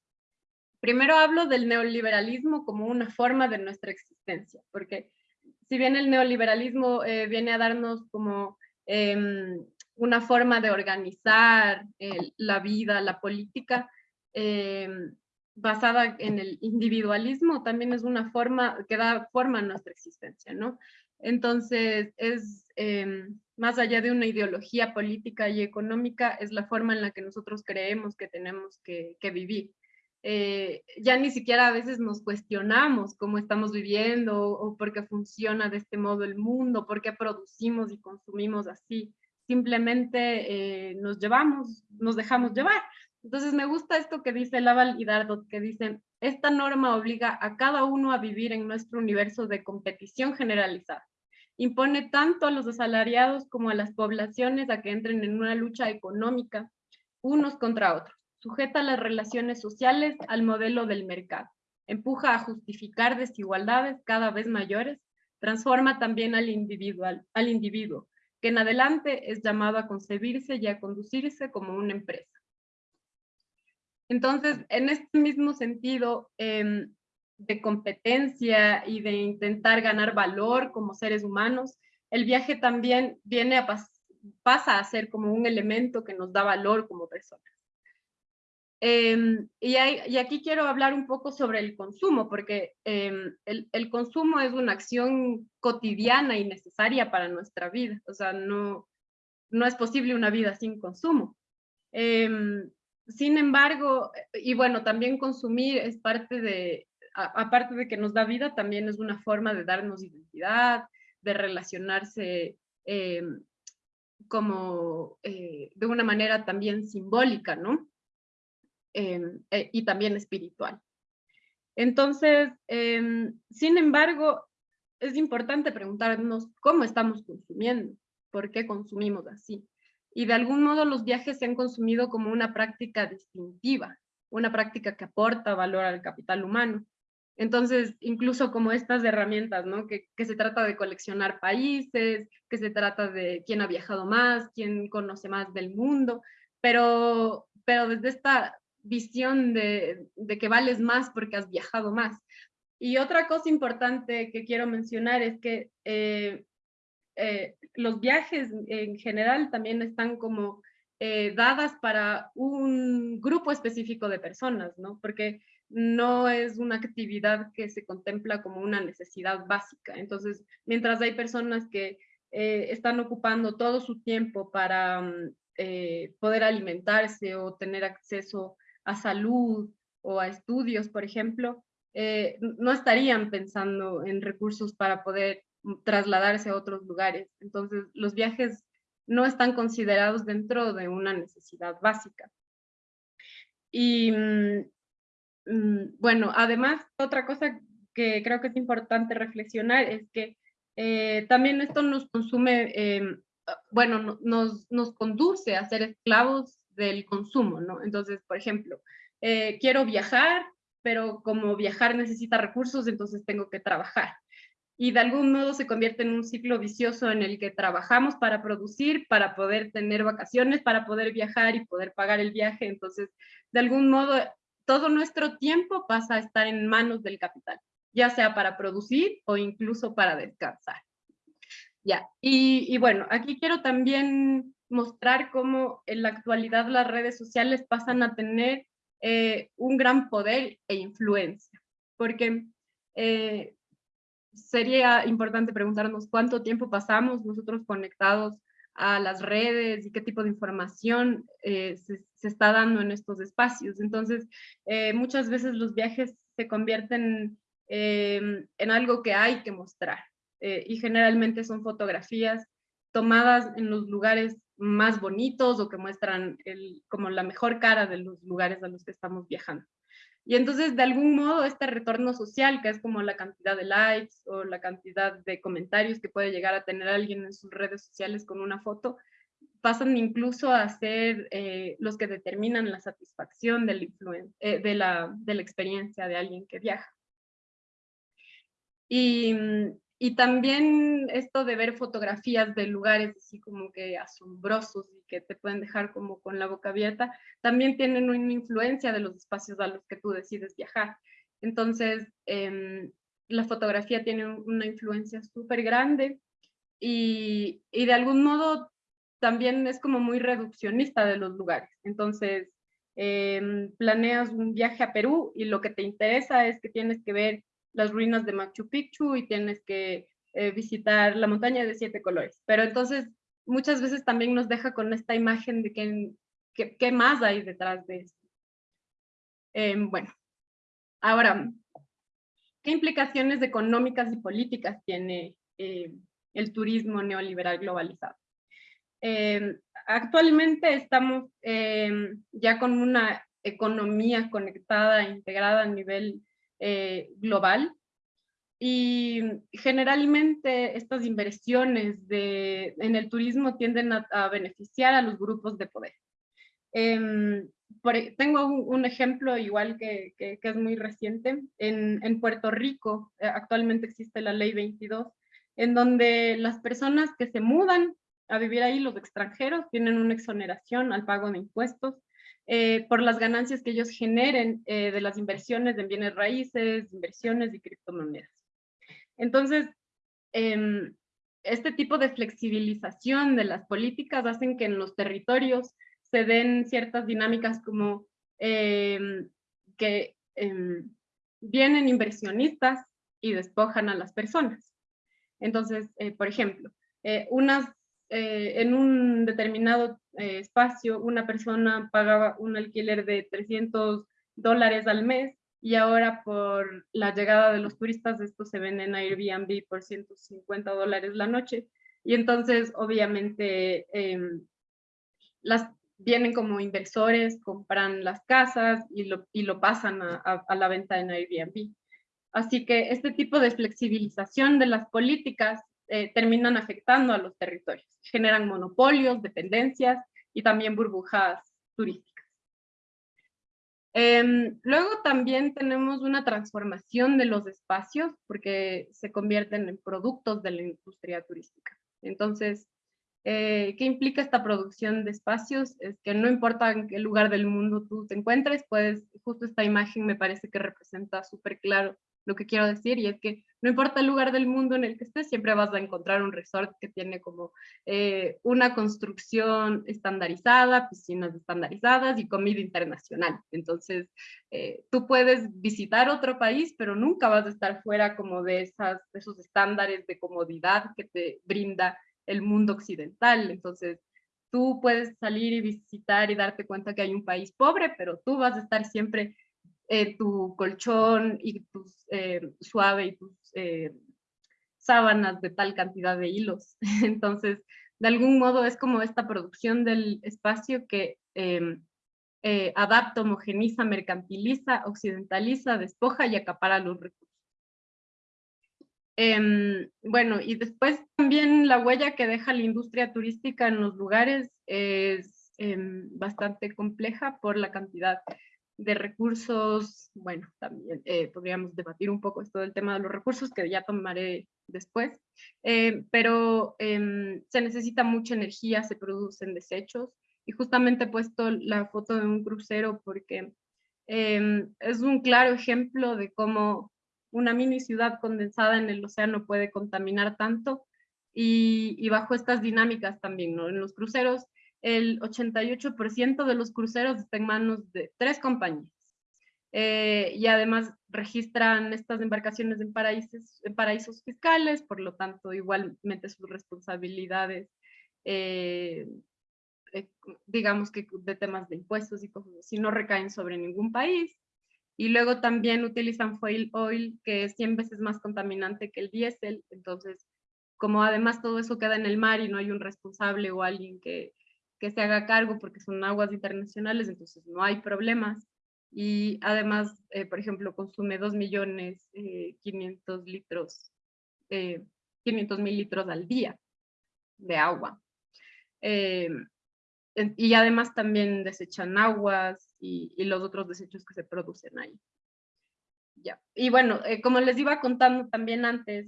primero hablo del neoliberalismo como una forma de nuestra existencia, porque si bien el neoliberalismo eh, viene a darnos como em, una forma de organizar la vida, la política, em, basada en el individualismo también es una forma que da forma a nuestra existencia, ¿no? Entonces, es em, más allá de una ideología política y económica, es la forma en la que nosotros creemos que tenemos que, vivir. Eh, ya ni siquiera a veces nos cuestionamos cómo estamos viviendo o por qué funciona de este modo el mundo, por qué producimos y consumimos así. Simplemente eh, nos llevamos, nos dejamos llevar. Entonces me gusta esto que dice Laval y Dardot, que dice, esta norma obliga a cada uno a vivir en nuestro universo de competición generalizada. Impone tanto a los asalariados como a las poblaciones a que entren en una lucha económica unos contra otros. Sujeta las relaciones sociales al modelo del mercado. Empuja a justificar desigualdades cada vez mayores. Transforma también al, individual, al individuo, que en adelante es llamado a concebirse y a conducirse como una empresa entonces, en este mismo sentido em, de competencia y de intentar ganar valor como seres humanos, el viaje también viene a pasa a ser como un elemento que nos da valor como personas. Em, y, aquí quiero hablar un poco sobre el consumo, porque em, el, el, consumo es una acción cotidiana y necesaria para nuestra vida. O sea, no, no es posible una vida sin consumo. Sin embargo, y bueno, también consumir es parte de, aparte de que nos da vida, también es una forma de darnos identidad, de relacionarse eh, como eh, de una manera también simbólica, ¿no? Em, e, y también espiritual. Entonces, em, sin embargo, es importante preguntarnos cómo estamos consumiendo, por qué consumimos así. Y de algún modo los viajes se han consumido como una práctica distintiva, una práctica que aporta valor al capital humano. Entonces, incluso como estas herramientas, ¿no? Que, que, se trata de coleccionar países, que se trata de quién ha viajado más, quién conoce más del mundo, pero, pero desde esta visión de, de que vales más porque has viajado más. Y otra cosa importante que quiero mencionar es que eh, eh, los viajes en general también están como eh, dadas para un grupo específico de personas, ¿no? Porque no es una actividad que se contempla como una necesidad básica. Entonces, mientras hay personas que están ocupando todo su tiempo para mm, poder alimentarse o tener acceso a salud o a estudios, por ejemplo, eh, no estarían pensando en recursos para poder trasladarse a otros lugares. Entonces, los viajes no están considerados dentro de una necesidad básica. Y mm, mm, bueno, además, otra cosa que creo que es importante reflexionar es que eh, también esto nos consume, em, bueno, nos, nos conduce a ser esclavos del consumo, ¿no? Entonces, por ejemplo, eh, quiero viajar, pero como viajar necesita recursos, entonces tengo que trabajar. Y de algún modo se convierte en un ciclo vicioso en el que trabajamos para producir, para poder tener vacaciones, para poder viajar y poder pagar el viaje. Entonces, de algún modo, todo nuestro tiempo pasa a estar en manos del capital, ya sea para producir o incluso para descansar. Ya, y, y bueno, aquí quiero también mostrar cómo en la actualidad las redes sociales pasan a tener eh, un gran poder e influencia, porque eh, sería importante preguntarnos cuánto tiempo pasamos nosotros conectados a las redes y qué tipo de información eh, se, está dando en estos espacios. Entonces, muchas veces los viajes se convierten en algo que hay que mostrar y generalmente son fotografías tomadas en los lugares más bonitos o que muestran como la mejor cara de los lugares a los que estamos viajando. Y entonces, de algún modo, este retorno social, que es como la cantidad de likes o la cantidad de comentarios que puede llegar a tener alguien en sus redes sociales con una foto, pasan incluso a ser eh, los que determinan la satisfacción del eh, de, la, de la experiencia de alguien que viaja. Y, y también esto de ver fotografías de lugares así como que asombrosos y que te pueden dejar como con la boca abierta, también tienen una influencia de los espacios a los que tú decides viajar. Entonces, em, la fotografía tiene una influencia súper grande y, y de algún modo también es como muy reduccionista de los lugares. Entonces, em, planeas un viaje a Perú y lo que te interesa es que tienes que ver las ruinas de Machu Picchu y tienes que eh, visitar la montaña de siete colores. Pero entonces muchas veces también nos deja con esta imagen de que, qué más hay detrás de esto. Em, bueno, ahora, ¿qué implicaciones económicas y políticas tiene eh, el turismo neoliberal globalizado? Em, actualmente estamos em, ya con una economía conectada, integrada a nivel eh, global. Y generalmente estas inversiones de, en el turismo tienden a, beneficiar a los grupos de poder. Em, e, tengo un, ejemplo igual que, que, es muy reciente. En, en Puerto Rico eh, actualmente existe la ley 22, en donde las personas que se mudan a vivir ahí, los extranjeros, tienen una exoneración al pago de impuestos eh, por las ganancias que ellos generen eh, de las inversiones en bienes raíces, inversiones y criptomonedas. Entonces, em, este tipo de flexibilización de las políticas hacen que en los territorios se den ciertas dinámicas como em, que em, vienen inversionistas y despojan a las personas. Entonces, eh, por ejemplo, unas eh, en un determinado eh, espacio una persona pagaba un alquiler de 300 dólares al mes y ahora por la llegada de los turistas esto se vende en Airbnb por 150 dólares la noche y entonces obviamente em, las, vienen como inversores, compran las casas y lo, y lo pasan a, a, la venta en Airbnb. Así que este tipo de flexibilización de las políticas eh, terminan afectando a los territorios, generan monopolios, dependencias y también burbujas turísticas. Em, luego también tenemos una transformación de los espacios porque se convierten en productos de la industria turística. Entonces, eh, ¿qué implica esta producción de espacios? Es que no importa en qué lugar del mundo tú te encuentres, pues justo esta imagen me parece que representa súper claro lo que quiero decir y es que no importa el lugar del mundo en el que estés, siempre vas a encontrar un resort que tiene como eh, una construcción estandarizada, piscinas estandarizadas y comida internacional. Entonces, eh, tú puedes visitar otro país, pero nunca vas a estar fuera como de, esas, de esos estándares de comodidad que te brinda el mundo occidental. Entonces, tú puedes salir y visitar y darte cuenta que hay un país pobre, pero tú vas a estar siempre eh, tu colchón y tus eh, suave y tus eh, sábanas de tal cantidad de hilos. Entonces, de algún modo es como esta producción del espacio que em, adapta, homogeniza, mercantiliza, occidentaliza, despoja y acapara los recursos. Em, bueno, y después también la huella que deja la industria turística en los lugares es em, bastante compleja por la cantidad de recursos, bueno, también eh, podríamos debatir un poco esto del tema de los recursos, que ya tomaré después, eh, pero em, se necesita mucha energía, se producen desechos, y justamente he puesto la foto de un crucero porque em, es un claro ejemplo de cómo una mini ciudad condensada en el océano puede contaminar tanto, y, y bajo estas dinámicas también, ¿no? En los cruceros el 88% de los cruceros está en manos de tres compañías. Eh, y además registran estas embarcaciones en paraísos, en paraísos fiscales, por lo tanto igualmente sus responsabilidades, eh, eh, digamos que de temas de impuestos y cosas así, no recaen sobre ningún país. Y luego también utilizan foil oil, que es 100 veces más contaminante que el diésel, entonces como además todo eso queda en el mar y no hay un responsable o alguien que, que se haga cargo porque son aguas internacionales, entonces no hay problemas. Y además, eh, por ejemplo, consume 2 millones 500 eh, litros, 500 eh, mil litros al día de agua. y además también desechan aguas y, y, los otros desechos que se producen ahí. Ya. Y bueno, como les iba contando también antes,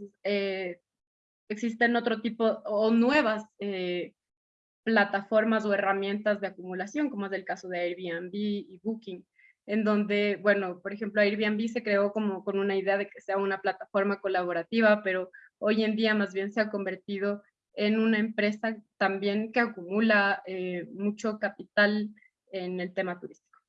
existen otro tipo o nuevas plataformas o herramientas de acumulación, como es el caso de Airbnb y Booking, en donde, bueno, por ejemplo, Airbnb se creó como con una idea de que sea una plataforma colaborativa, pero hoy en día más bien se ha convertido en una empresa también que acumula eh, mucho capital en el tema turístico.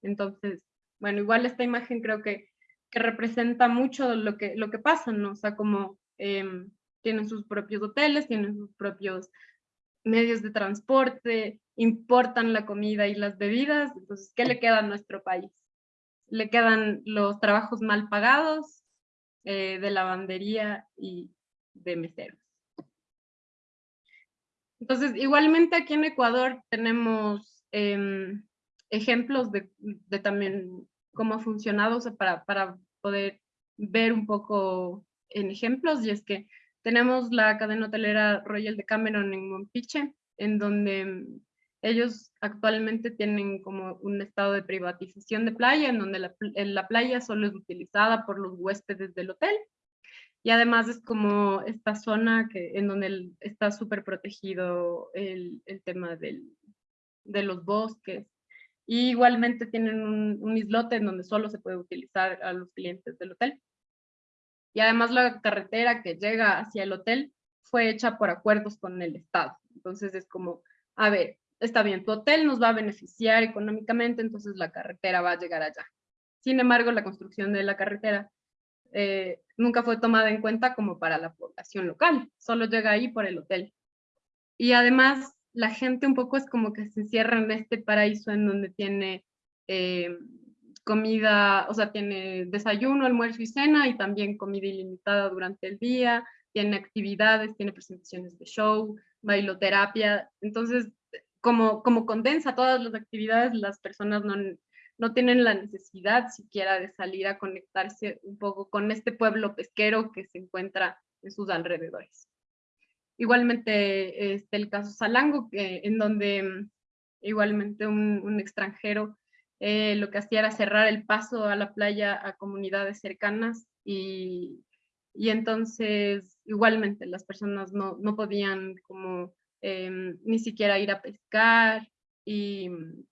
Entonces, bueno, igual esta imagen creo que, que representa mucho lo que, lo que pasa, ¿no? O sea, como em, tienen sus propios hoteles, tienen sus propios medios de transporte, importan la comida y las bebidas, entonces, ¿qué le queda a nuestro país? Le quedan los trabajos mal pagados, eh, de lavandería y de meseros. Entonces, igualmente aquí en Ecuador tenemos em, ejemplos de, también cómo ha funcionado, para, para poder ver un poco en ejemplos, y es que tenemos la cadena hotelera Royal de Cameron en Mompiche, en donde mm, ellos actualmente tienen como un estado de privatización de playa, en donde la, playa solo es utilizada por los huéspedes del hotel. Y además es como esta zona que, en donde está súper protegido el, tema del, de los bosques. Y igualmente tienen un, un islote en donde solo se puede utilizar a los clientes del hotel. Y además la carretera que llega hacia el hotel fue hecha por acuerdos con el Estado. Entonces es como, a ver, está bien, tu hotel nos va a beneficiar económicamente, entonces la carretera va a llegar allá. Sin embargo, la construcción de la carretera eh, nunca fue tomada en cuenta como para la población local, solo llega ahí por el hotel. Y además, la gente un poco es como que se encierra en este paraíso en donde tiene eh, comida, o sea, tiene desayuno, almuerzo y cena y también comida ilimitada durante el día, tiene actividades, tiene presentaciones de show, bailoterapia. Entonces, como, como condensa todas las actividades, las personas no, no tienen la necesidad siquiera de salir a conectarse un poco con este pueblo pesquero que se encuentra en sus alrededores. Igualmente este, el caso Salango, en donde mm, igualmente un, extranjero eh, lo que hacía era cerrar el paso a la playa a comunidades cercanas y, y entonces igualmente las personas no, no podían como em, ni siquiera ir a pescar y mm,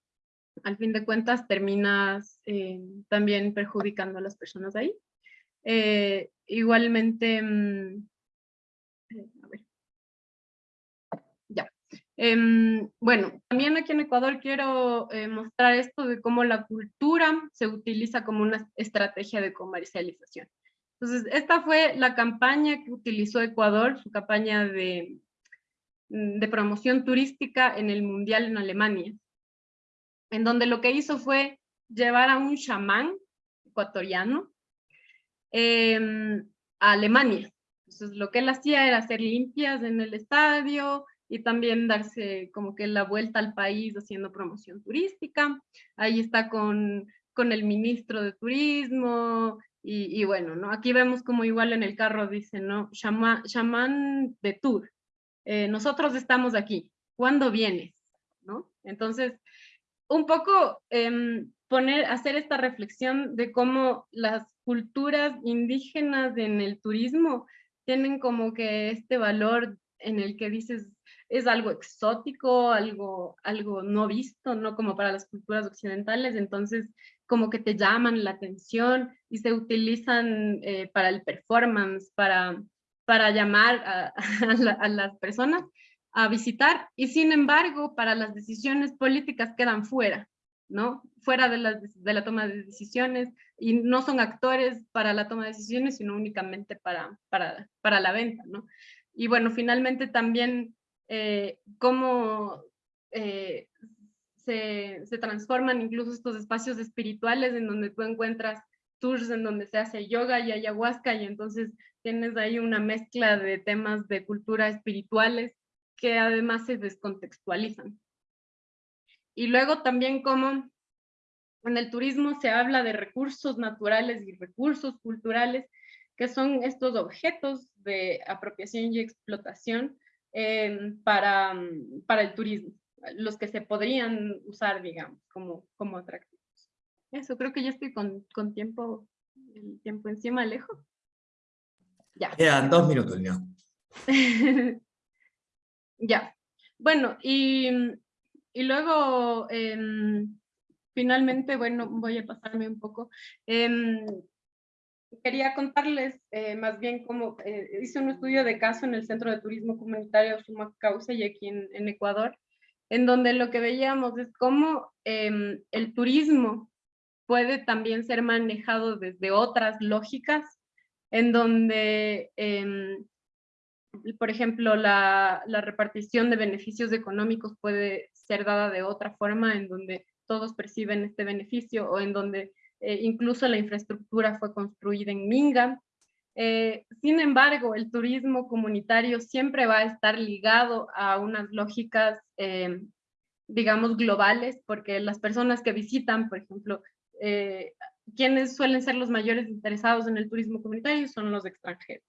al fin de cuentas terminas em, también perjudicando a las personas ahí. Eh, igualmente, mm, Em, bueno, también aquí en Ecuador quiero eh, mostrar esto de cómo la cultura se utiliza como una estrategia de comercialización. Entonces, esta fue la campaña que utilizó Ecuador, su campaña de, mm, de promoción turística en el Mundial en Alemania, en donde lo que hizo fue llevar a un chamán ecuatoriano em, a Alemania. Entonces, lo que él hacía era hacer limpias en el estadio y también darse como que la vuelta al país haciendo promoción turística. Ahí está con, con el ministro de turismo, y, bueno, ¿no? Aquí vemos como igual en el carro dice, ¿no? Shaman, de tour. Eh, nosotros estamos aquí. ¿Cuándo vienes? ¿No? Entonces, un poco em, poner, hacer esta reflexión de cómo las culturas indígenas en el turismo tienen como que este valor en el que dices, es algo exótico, algo, algo no visto, no como para las culturas occidentales, entonces como que te llaman la atención y se utilizan eh, para el performance, para, para llamar a, a, las personas a visitar y sin embargo para las decisiones políticas quedan fuera, ¿no? Fuera de la, de la toma de decisiones y no son actores para la toma de decisiones, sino únicamente para, para, para la venta, ¿no? Y bueno, finalmente también eh, cómo eh, se, transforman incluso estos espacios espirituales en donde tú encuentras tours en donde se hace yoga y ayahuasca y entonces tienes ahí una mezcla de temas de cultura espirituales que además se descontextualizan. Y luego también como en el turismo se habla de recursos naturales y recursos culturales, que son estos objetos de apropiación y explotación eh, para, para el turismo los que se podrían usar, digamos, como, como atractivos. Eso, creo que ya estoy con, con tiempo, el tiempo encima, Alejo. Ya. Quedan dos minutos, ya. ya. Bueno, y, y luego, em, finalmente, bueno, voy a pasarme un poco. Em, quería contarles eh, más bien cómo eh, hice un estudio de caso en el Centro de Turismo Comunitario Suma Causa y aquí en, en Ecuador, en donde lo que veíamos es cómo em, el turismo puede también ser manejado desde otras lógicas, en donde, em, por ejemplo, la, repartición de beneficios económicos puede ser dada de otra forma, en donde todos perciben este beneficio o en donde eh, incluso la infraestructura fue construida en Minga, eh, sin embargo, el turismo comunitario siempre va a estar ligado a unas lógicas, eh, digamos, globales, porque las personas que visitan, por ejemplo, quienes suelen ser los mayores interesados en el turismo comunitario son los extranjeros.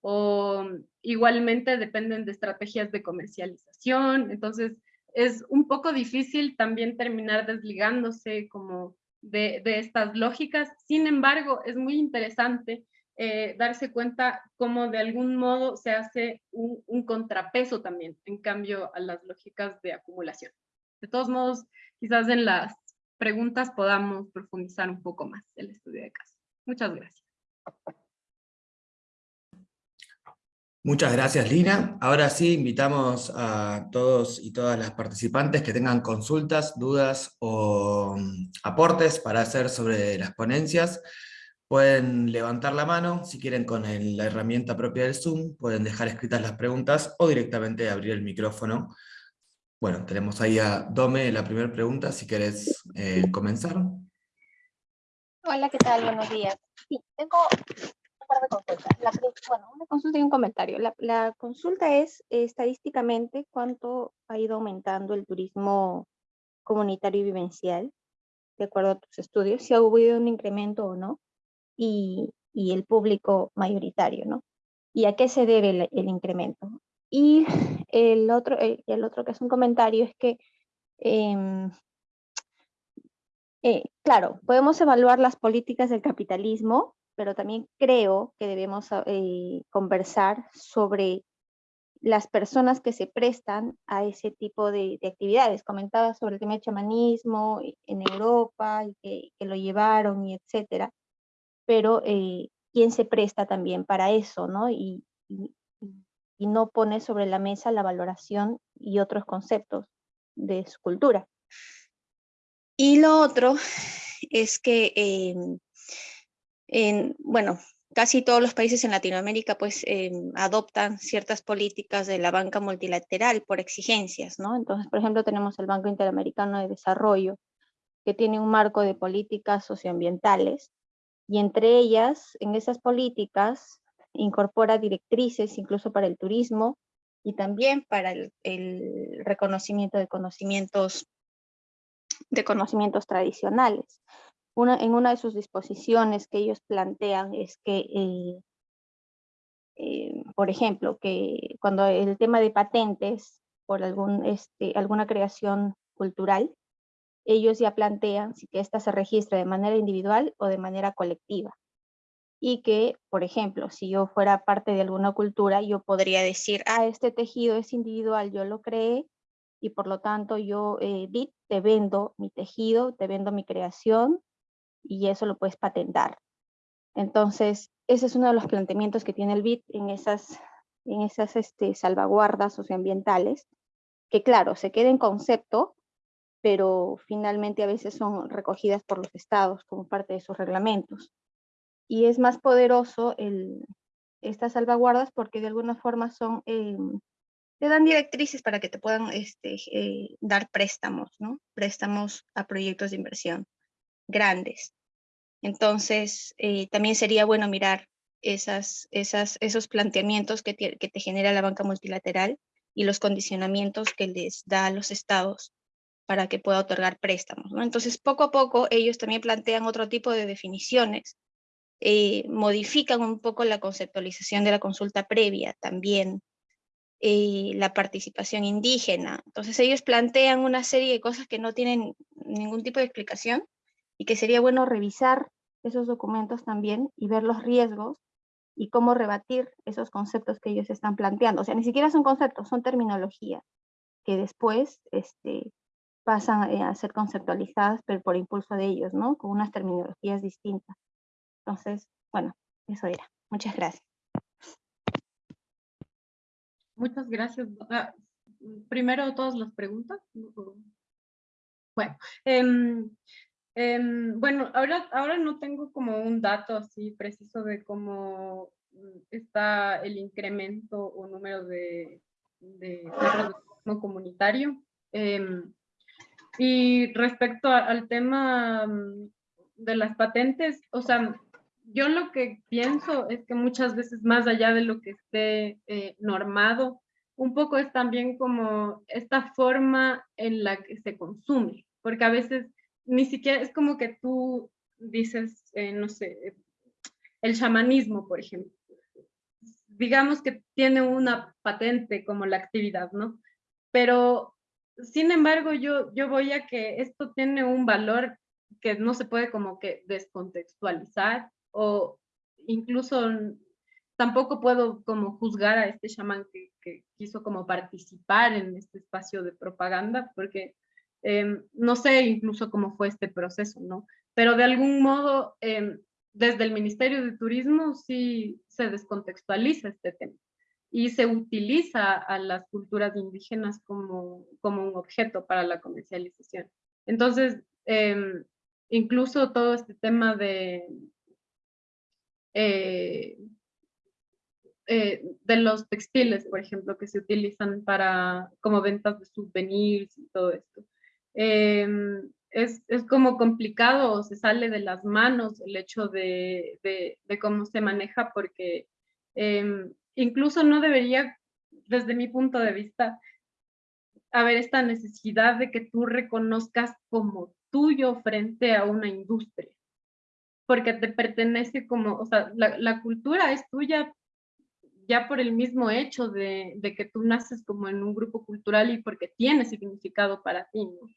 O igualmente dependen de estrategias de comercialización, entonces es un poco difícil también terminar desligándose como de, estas lógicas. Sin embargo, es muy interesante eh, darse cuenta cómo de algún modo se hace un, contrapeso también, en cambio a las lógicas de acumulación. De todos modos, quizás en las preguntas podamos profundizar un poco más el estudio de caso. Muchas gracias. Muchas gracias, Lina. Ahora sí, invitamos a todos y todas las participantes que tengan consultas, dudas o mm, aportes para hacer sobre las ponencias. Pueden levantar la mano, si quieren con la herramienta propia del Zoom, pueden dejar escritas las preguntas o directamente abrir el micrófono. Bueno, tenemos ahí a Dome la primera pregunta, si querés eh, comenzar. Hola, ¿qué tal? Buenos días. Sí, tengo bueno, una consulta y un comentario. La, la, consulta es estadísticamente cuánto ha ido aumentando el turismo comunitario y vivencial, de acuerdo a tus estudios, si ha habido un incremento o no, y, y el público mayoritario, ¿no? ¿Y a qué se debe el, el incremento? Y el otro, el, el, otro que es un comentario es que eh, eh, claro, podemos evaluar las políticas del capitalismo, pero también creo que debemos eh, conversar sobre las personas que se prestan a ese tipo de, de, actividades. Comentaba sobre el tema del chamanismo en Europa y que, que lo llevaron y etcétera, pero eh, quién se presta también para eso, ¿no? Y, y, y no pone sobre la mesa la valoración y otros conceptos de su cultura. Y lo otro es que, eh, en, bueno, casi todos los países en Latinoamérica pues eh, adoptan ciertas políticas de la banca multilateral por exigencias, ¿no? Entonces, por ejemplo, tenemos el Banco Interamericano de Desarrollo, que tiene un marco de políticas socioambientales, y entre ellas, en esas políticas, incorpora directrices incluso para el turismo y también para el, el reconocimiento de conocimientos de conocimientos tradicionales. Una, en una de sus disposiciones que ellos plantean es que, eh, eh, por ejemplo, que cuando el tema de patentes por algún, este, alguna creación cultural, ellos ya plantean si que ésta se registra de manera individual o de manera colectiva. Y que, por ejemplo, si yo fuera parte de alguna cultura, yo podría decir, ah, este tejido es individual, yo lo creé, y por lo tanto yo, eh, te vendo mi tejido, te vendo mi creación y eso lo puedes patentar. Entonces, ese es uno de los planteamientos que tiene el BIT en esas, en esas este, salvaguardas socioambientales, que claro, se queda en concepto, pero finalmente a veces son recogidas por los estados como parte de sus reglamentos. Y es más poderoso el, estas salvaguardas porque de alguna forma son eh, te dan directrices para que te puedan este, eh, dar préstamos, ¿no? Préstamos a proyectos de inversión grandes. Entonces, eh, también sería bueno mirar esos planteamientos que te, genera la banca multilateral y los condicionamientos que les da a los estados para que pueda otorgar préstamos. Entonces, poco a poco, ellos también plantean otro tipo de definiciones, eh, modifican un poco la conceptualización de la consulta previa también, eh, la participación indígena. Entonces ellos plantean una serie de cosas que no tienen ningún tipo de explicación y que sería bueno revisar esos documentos también y ver los riesgos y cómo rebatir esos conceptos que ellos están planteando. O sea, ni siquiera son conceptos, son terminologías que después este, pasan eh, a ser conceptualizadas pero por impulso de ellos, ¿no? Con unas terminologías distintas. Entonces, bueno, eso era. Muchas gracias. Muchas gracias. Ah, primero todas las preguntas. Bueno, eh, eh, bueno, ahora, ahora no tengo como un dato así preciso de cómo está el incremento o número de, de no comunitario. Em, y respecto a, al tema mm, de las patentes, o sea, yo lo que pienso es que muchas veces más allá de lo que esté eh, normado, un poco es también como esta forma en la que se consume, porque a veces ni siquiera es como que tú dices, eh, no sé, el chamanismo, por ejemplo. Digamos que tiene una patente como la actividad, ¿no? Pero, sin embargo, yo, yo voy a que esto tiene un valor que no se puede como que descontextualizar o incluso tampoco puedo como juzgar a este chamán que, que quiso como participar en este espacio de propaganda, porque eh, no sé incluso cómo fue este proceso, ¿no? Pero de algún modo, eh, desde el Ministerio de Turismo sí se descontextualiza este tema y se utiliza a las culturas indígenas como, como un objeto para la comercialización. Entonces, eh, incluso todo este tema de, eh, eh, de los textiles, por ejemplo, que se utilizan para como ventas de souvenirs y todo esto. Em, es, es, como complicado o se sale de las manos el hecho de, de, de cómo se maneja porque em, incluso no debería, desde mi punto de vista, haber esta necesidad de que tú reconozcas como tuyo frente a una industria, porque te pertenece como, o sea, la, la cultura es tuya ya por el mismo hecho de, de, que tú naces como en un grupo cultural y porque tiene significado para ti, ¿no?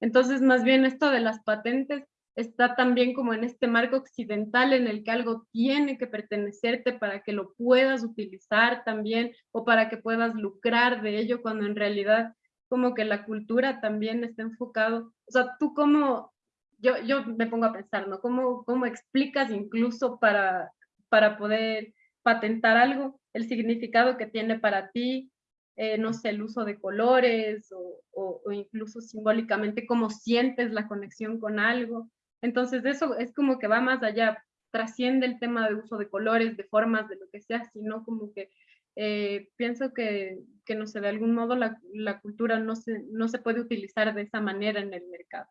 Entonces, más bien esto de las patentes está también como en este marco occidental en el que algo tiene que pertenecerte para que lo puedas utilizar también o para que puedas lucrar de ello, cuando en realidad como que la cultura también está enfocado, o sea, tú como, yo, yo me pongo a pensar, ¿no? ¿Cómo, cómo explicas incluso para, para poder patentar algo, el significado que tiene para ti, eh, no sé, el uso de colores o, incluso simbólicamente cómo sientes la conexión con algo. Entonces eso es como que va más allá, trasciende el tema de uso de colores, de formas, de lo que sea, sino como que eh, pienso que, que, no sé, de algún modo la, cultura no se, no se puede utilizar de esa manera en el mercado.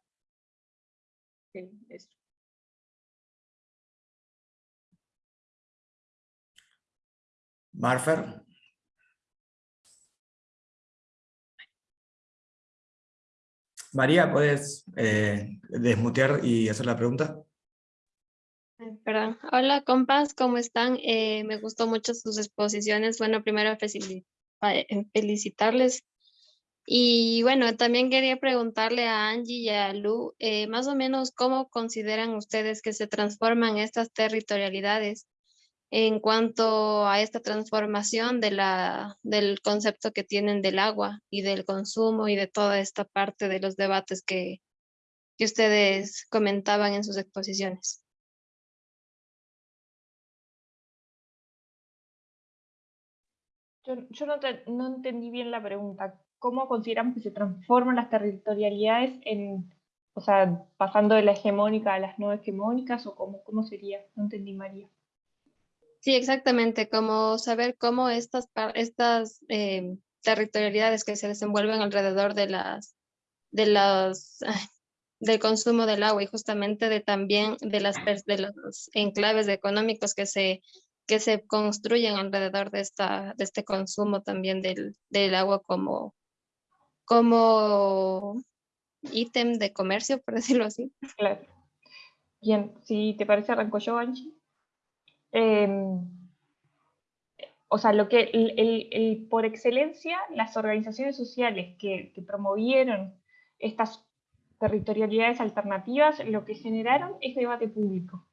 Sí, eso. Marfer. María, ¿puedes eh, desmutear y hacer la pregunta? Perdón. Hola, compas, ¿cómo están? Eh, me gustó mucho sus exposiciones. Bueno, primero eh, felicitarles. Y bueno, también quería preguntarle a Angie y a Lu, más o menos, ¿cómo consideran ustedes que se transforman estas territorialidades en cuanto a esta transformación de del concepto que tienen del agua y del consumo y de toda esta parte de los debates que, que ustedes comentaban en sus exposiciones? Yo, no, no, entendí bien la pregunta. ¿Cómo consideramos que se transforman las territorialidades en, o sea, pasando de la hegemónica a las no hegemónicas o cómo, cómo sería? No entendí, María. Sí, exactamente, como saber cómo estas, estas eh, territorialidades que se desenvuelven alrededor de las, de las, del consumo del agua y justamente de también de las de los enclaves económicos que se que se construyen alrededor de, esta, de este consumo también del, del agua como, como ítem de comercio, por decirlo así. Claro. Bien, si te parece arranco yo, Angie. Em, o sea, lo que el, el, por excelencia, las organizaciones sociales que, que, promovieron estas territorialidades alternativas, lo que generaron es debate público.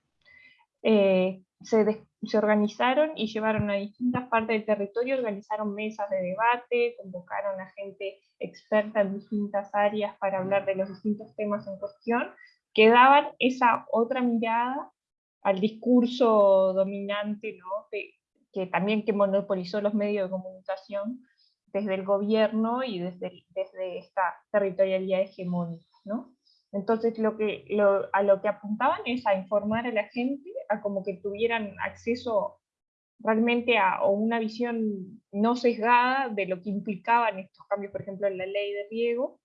Eh, se, se, organizaron y llevaron a distintas partes del territorio, organizaron mesas de debate, convocaron a gente experta en distintas áreas para hablar de los distintos temas en cuestión, que daban esa otra mirada al discurso dominante, ¿no? que también que monopolizó los medios de comunicación desde el gobierno y desde, desde esta territorialidad hegemónica. ¿no? Entonces lo que, a lo que apuntaban es a informar a la gente, a como que tuvieran acceso realmente a una visión no sesgada de lo que implicaban estos cambios, por ejemplo, en la ley de riego,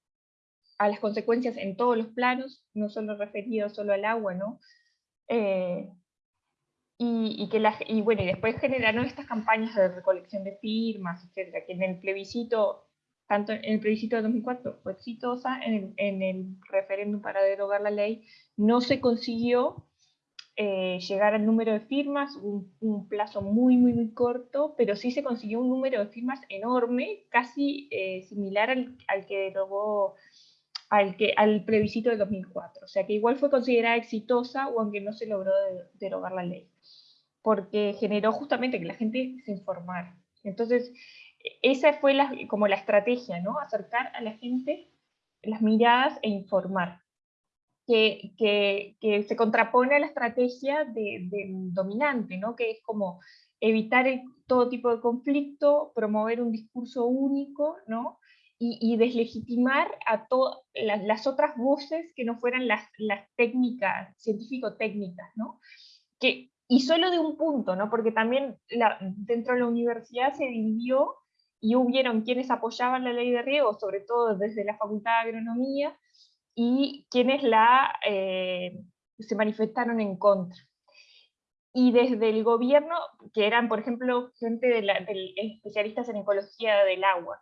a las consecuencias en todos los planos, no solo referidos solo al agua, ¿no? Eh, y, que la, y bueno, y después generaron estas campañas de recolección de firmas, etcétera, que en el plebiscito tanto en el plebiscito de 2004 fue exitosa, en el, referéndum para derogar la ley no se consiguió eh, llegar al número de firmas, un, un, plazo muy, muy, muy corto, pero sí se consiguió un número de firmas enorme, casi eh, similar al, al, que derogó, al, que, al plebiscito de 2004. O sea que igual fue considerada exitosa, o aunque no se logró derogar la ley, porque generó justamente que la gente se informara. Entonces, esa fue la, como la estrategia, ¿no? Acercar a la gente las miradas e informar. Que, que, que se contrapone a la estrategia de dominante, ¿no? Que es como evitar todo tipo de conflicto, promover un discurso único, ¿no? Y, y deslegitimar a todas las otras voces que no fueran las, las técnicas, científico-técnicas, ¿no? Que, y solo de un punto, ¿no? Porque también la, dentro de la universidad se dividió y hubieron quienes apoyaban la ley de riego, sobre todo desde la Facultad de Agronomía, y quienes la, eh, se manifestaron en contra. Y desde el gobierno, que eran, por ejemplo, gente de, especialistas en ecología del agua,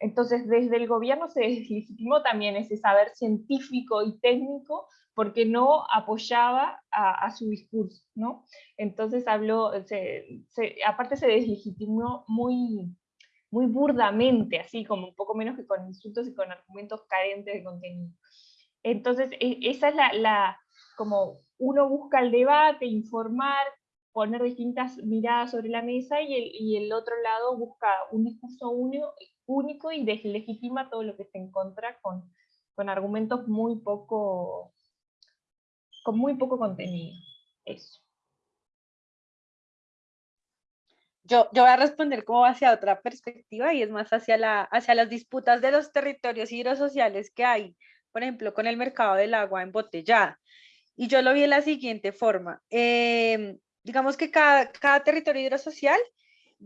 Entonces, desde el gobierno se deslegitimó también ese saber científico y técnico porque no apoyaba a, su discurso, ¿no? Entonces habló, aparte se deslegitimó muy, muy burdamente, así como un poco menos que con insultos y con argumentos carentes de contenido. Entonces, e, esa es la, como uno busca el debate, informar, poner distintas miradas sobre la mesa y el, y el otro lado busca un discurso único, único y deslegitima todo lo que se encuentra con, con argumentos muy poco, con muy poco contenido. Eso. Yo, yo voy a responder como hacia otra perspectiva y es más hacia, la, hacia las disputas de los territorios hidrosociales que hay, por ejemplo, con el mercado del agua embotellada. Y yo lo vi de la siguiente forma. Em, digamos que cada, cada territorio hidrosocial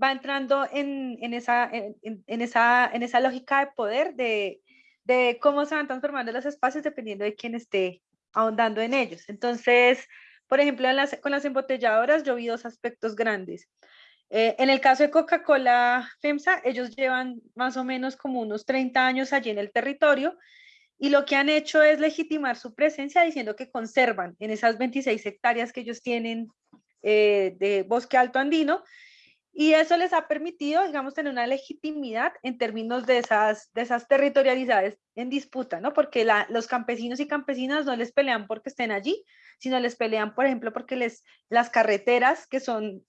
va entrando en, en, esa, en, en, esa, en esa lógica de poder, de, de cómo se van transformando los espacios dependiendo de quién esté ahondando en ellos. Entonces, por ejemplo, con las embotelladoras yo vi dos aspectos grandes. Eh, en el caso de Coca-Cola FEMSA, ellos llevan más o menos como unos 30 años allí en el territorio y lo que han hecho es legitimar su presencia diciendo que conservan en esas 26 hectáreas que ellos tienen eh, de bosque alto andino y eso les ha permitido, digamos, tener una legitimidad en términos de esas, de esas territorialidades en disputa, ¿no? Porque los campesinos y campesinas no les pelean porque estén allí, sino les pelean, por ejemplo, porque les, las carreteras, que son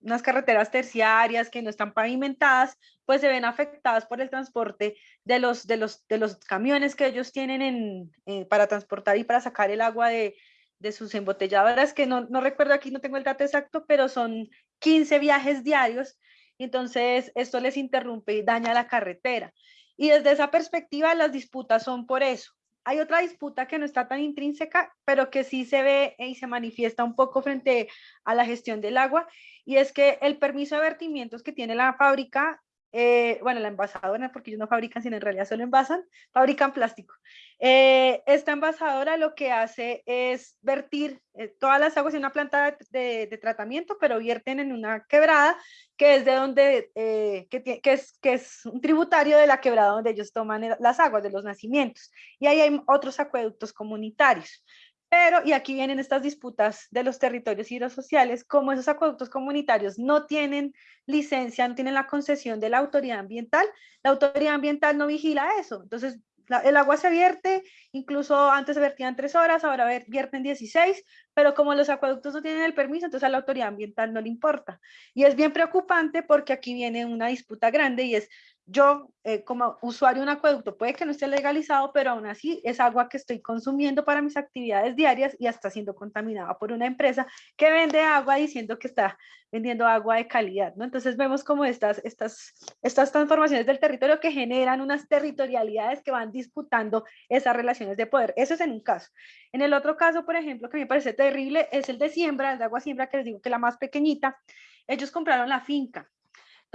unas carreteras terciarias que no están pavimentadas, pues se ven afectadas por el transporte de los, de los, de los camiones que ellos tienen en, eh, para transportar y para sacar el agua de, de sus embotelladoras, que no, no, recuerdo aquí, no tengo el dato exacto, pero son 15 viajes diarios, entonces esto les interrumpe y daña la carretera. Y desde esa perspectiva las disputas son por eso. Hay otra disputa que no está tan intrínseca, pero que sí se ve y se manifiesta un poco frente a la gestión del agua, y es que el permiso de vertimientos que tiene la fábrica eh, bueno, la envasadora, porque ellos no fabrican, sino en realidad solo envasan, fabrican plástico. Eh, esta envasadora lo que hace es vertir eh, todas las aguas en una planta de, tratamiento, pero vierten en una quebrada, que es de donde, que, es, que es un tributario de la quebrada donde ellos toman las aguas de los nacimientos. Y ahí hay otros acueductos comunitarios. Pero, y aquí vienen estas disputas de los territorios hidrosociales, como esos acueductos comunitarios no tienen licencia, no tienen la concesión de la autoridad ambiental, la autoridad ambiental no vigila eso. Entonces, el agua se vierte, incluso antes se vertían tres horas, ahora vierten 16, pero como los acueductos no tienen el permiso, entonces a la autoridad ambiental no le importa. Y es bien preocupante porque aquí viene una disputa grande y es yo eh, como usuario de un acueducto puede que no esté legalizado, pero aún así es agua que estoy consumiendo para mis actividades diarias y está siendo contaminada por una empresa que vende agua diciendo que está vendiendo agua de calidad, ¿no? Entonces vemos como estas, estas, estas transformaciones del territorio que generan unas territorialidades que van disputando esas relaciones de poder. Eso es en un caso. En el otro caso, por ejemplo, que me parece terrible, es el de siembra, el de agua siembra, que les digo que la más pequeñita. Ellos compraron la finca,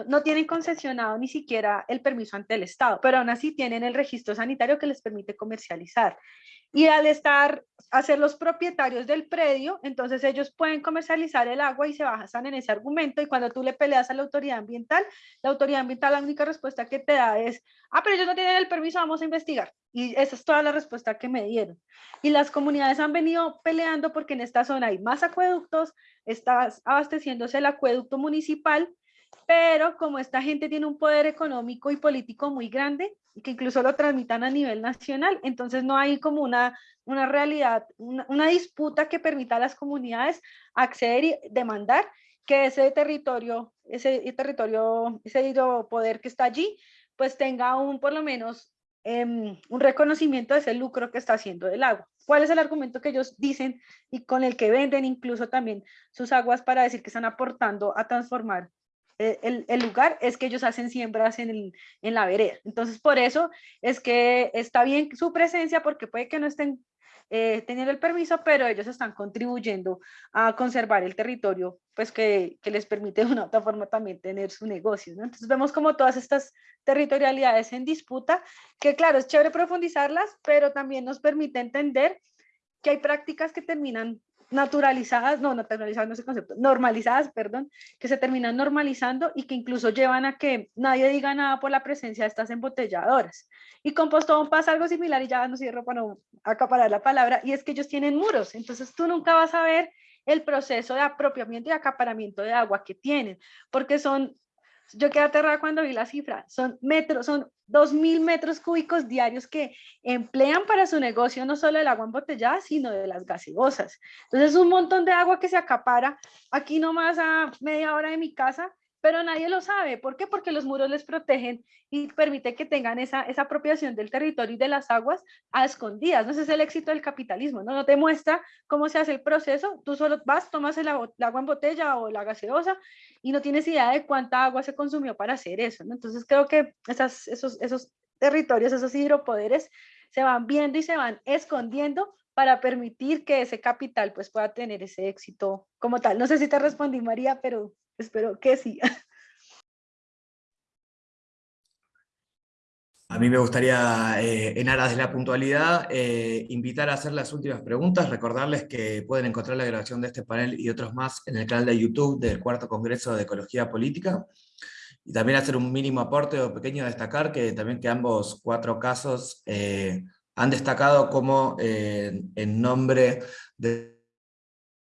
no tienen concesionado ni siquiera el permiso ante el Estado, pero aún así tienen el registro sanitario que les permite comercializar. Y al estar, a ser los propietarios del predio, entonces ellos pueden comercializar el agua y se basan en ese argumento. Y cuando tú le peleas a la autoridad ambiental, la autoridad ambiental la única respuesta que te da es, ah, pero ellos no tienen el permiso, vamos a investigar. Y esa es toda la respuesta que me dieron. Y las comunidades han venido peleando porque en esta zona hay más acueductos, está abasteciéndose el acueducto municipal pero como esta gente tiene un poder económico y político muy grande, que incluso lo transmitan a nivel nacional, entonces no hay como una, una realidad, una, disputa que permita a las comunidades acceder y demandar que ese territorio, ese territorio, ese poder que está allí, pues tenga un, por lo menos, em, un reconocimiento de ese lucro que está haciendo del agua. ¿Cuál es el argumento que ellos dicen y con el que venden incluso también sus aguas para decir que están aportando a transformar eh, el, lugar es que ellos hacen siembras en, en, la vereda. Entonces, por eso es que está bien su presencia, porque puede que no estén eh, teniendo el permiso, pero ellos están contribuyendo a conservar el territorio, pues que, que les permite de una otra forma también tener su negocio. Entonces vemos como todas estas territorialidades en disputa, que claro, es chévere profundizarlas, pero también nos permite entender que hay prácticas que terminan naturalizadas, no, naturalizadas no es el concepto, normalizadas, perdón, que se terminan normalizando y que incluso llevan a que nadie diga nada por la presencia de estas embotelladoras. Y con Postón pasa algo similar y ya no cierro para no acaparar la palabra, y es que ellos tienen muros, entonces tú nunca vas a ver el proceso de apropiamiento y acaparamiento de agua que tienen, porque son yo quedé aterrada cuando vi la cifra, son metros, son 2.000 metros cúbicos diarios que emplean para su negocio no solo el agua embotellada, sino de las gaseosas. Entonces, un montón de agua que se acapara aquí nomás a media hora de mi casa pero nadie lo sabe. ¿Por qué? Porque los muros les protegen y permite que tengan esa, esa apropiación del territorio y de las aguas a escondidas. ¿no? Ese es el éxito del capitalismo, ¿no? No te muestra cómo se hace el proceso, tú solo vas, tomas el, agua en botella o la gaseosa y no tienes idea de cuánta agua se consumió para hacer eso. Entonces creo que esos, esos territorios, esos hidropoderes se van viendo y se van escondiendo para permitir que ese capital pues pueda tener ese éxito como tal. No sé si te respondí María, pero Espero que sí. A mí me gustaría, eh, en aras de la puntualidad, eh, invitar a hacer las últimas preguntas, recordarles que pueden encontrar la grabación de este panel y otros más en el canal de YouTube del Cuarto Congreso de Ecología Política, y también hacer un mínimo aporte o pequeño destacar que también que ambos cuatro casos eh, han destacado como en nombre de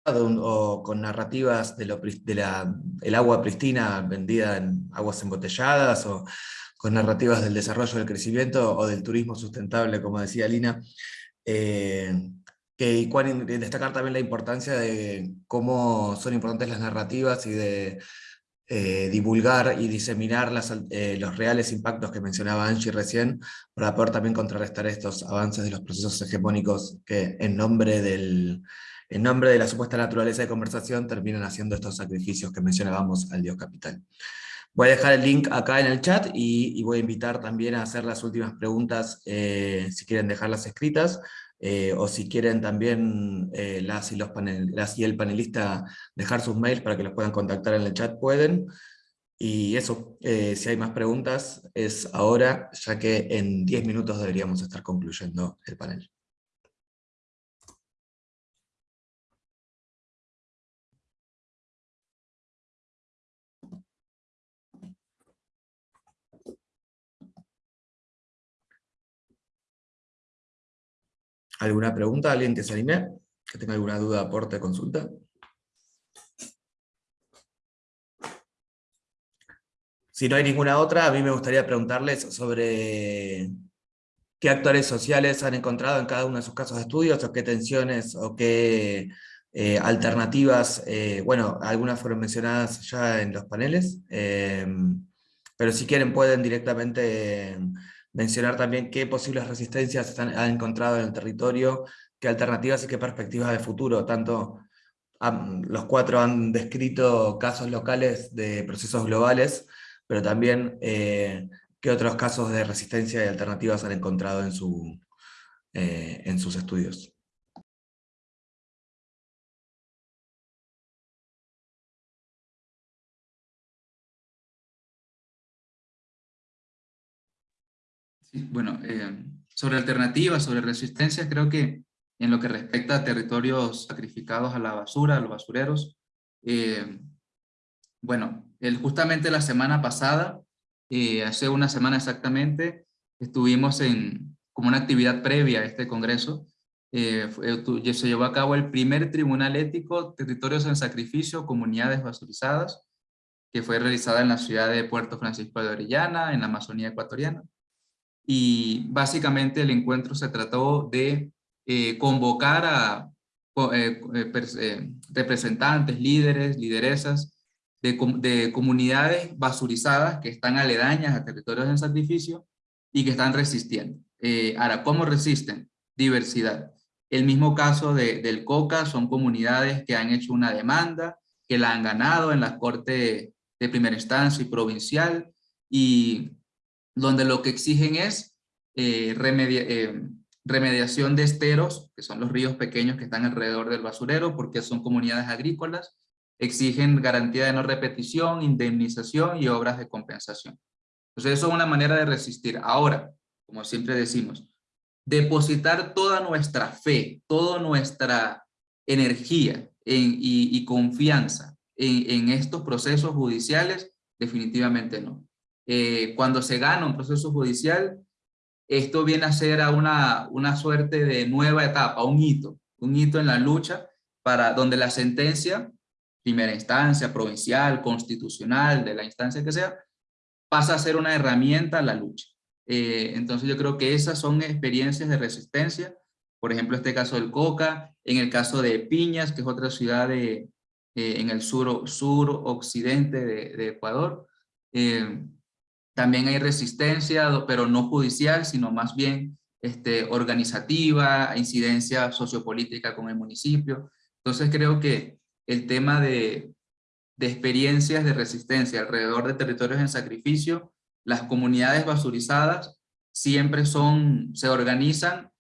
o con narrativas de, lo, la, el agua pristina vendida en aguas embotelladas, o con narrativas del desarrollo del crecimiento o del turismo sustentable, como decía Lina, eh, que, y destacar también la importancia de cómo son importantes las narrativas y de eh, divulgar y diseminar las, eh, los reales impactos que mencionaba Angie recién, para poder también contrarrestar estos avances de los procesos hegemónicos que en nombre del en nombre de la supuesta naturaleza de conversación, terminan haciendo estos sacrificios que mencionábamos al Dios capital. Voy a dejar el link acá en el chat y, voy a invitar también a hacer las últimas preguntas, eh, si quieren dejarlas escritas, eh, o si quieren también eh, las, y los panel, el panelista dejar sus mails para que los puedan contactar en el chat, pueden. Y eso, si hay más preguntas, es ahora, ya que en 10 minutos deberíamos estar concluyendo el panel. ¿Alguna pregunta? ¿Alguien que se anime? ¿Que tenga alguna duda, aporte, consulta? Si no hay ninguna otra, a mí me gustaría preguntarles sobre qué actores sociales han encontrado en cada uno de sus casos de estudios, o qué tensiones, o qué eh, alternativas, eh, bueno, algunas fueron mencionadas ya en los paneles, eh, pero si quieren pueden directamente mencionar también qué posibles resistencias han encontrado en el territorio, qué alternativas y qué perspectivas de futuro. Tanto los cuatro han descrito casos locales de procesos globales, pero también eh, qué otros casos de resistencia y alternativas han encontrado en, su, eh, en sus estudios. Bueno, eh, sobre alternativas, sobre resistencia, creo que en lo que respecta a territorios sacrificados a la basura, a los basureros, eh, bueno, justamente la semana pasada, eh, hace una semana exactamente, estuvimos en como una actividad previa a este congreso, se llevó a cabo el primer tribunal ético, territorios en sacrificio, comunidades basurizadas, que fue realizada en la ciudad de Puerto Francisco de Orellana, en la Amazonía ecuatoriana y básicamente el encuentro se trató de eh, convocar a eh, eh, representantes, líderes, lideresas de, de, comunidades basurizadas que están aledañas a territorios en sacrificio y que están resistiendo. ahora, ¿cómo resisten? Diversidad. El mismo caso de, del COCA son comunidades que han hecho una demanda, que la han ganado en la corte de primera instancia y provincial, y donde lo que exigen es eh, eh, remediación de esteros, que son los ríos pequeños que están alrededor del basurero, porque son comunidades agrícolas, exigen garantía de no repetición, indemnización y obras de compensación. Entonces eso es una manera de resistir. Ahora, como siempre decimos, depositar toda nuestra fe, toda nuestra energía y, confianza en, estos procesos judiciales, definitivamente no. Eh, cuando se gana un proceso judicial, esto viene a ser a una, una suerte de nueva etapa, un hito, un hito en la lucha para donde la sentencia, primera instancia, provincial, constitucional, de la instancia que sea, pasa a ser una herramienta a la lucha. Eh, entonces yo creo que esas son experiencias de resistencia, por ejemplo este caso del Coca, en el caso de Piñas, que es otra ciudad de, eh, en el sur, sur occidente de, Ecuador, eh, también hay resistencia, pero no judicial, sino más bien este, organizativa, incidencia sociopolítica con el municipio. Entonces creo que el tema de, de experiencias de resistencia alrededor de territorios en sacrificio, las comunidades basurizadas siempre son, se organizan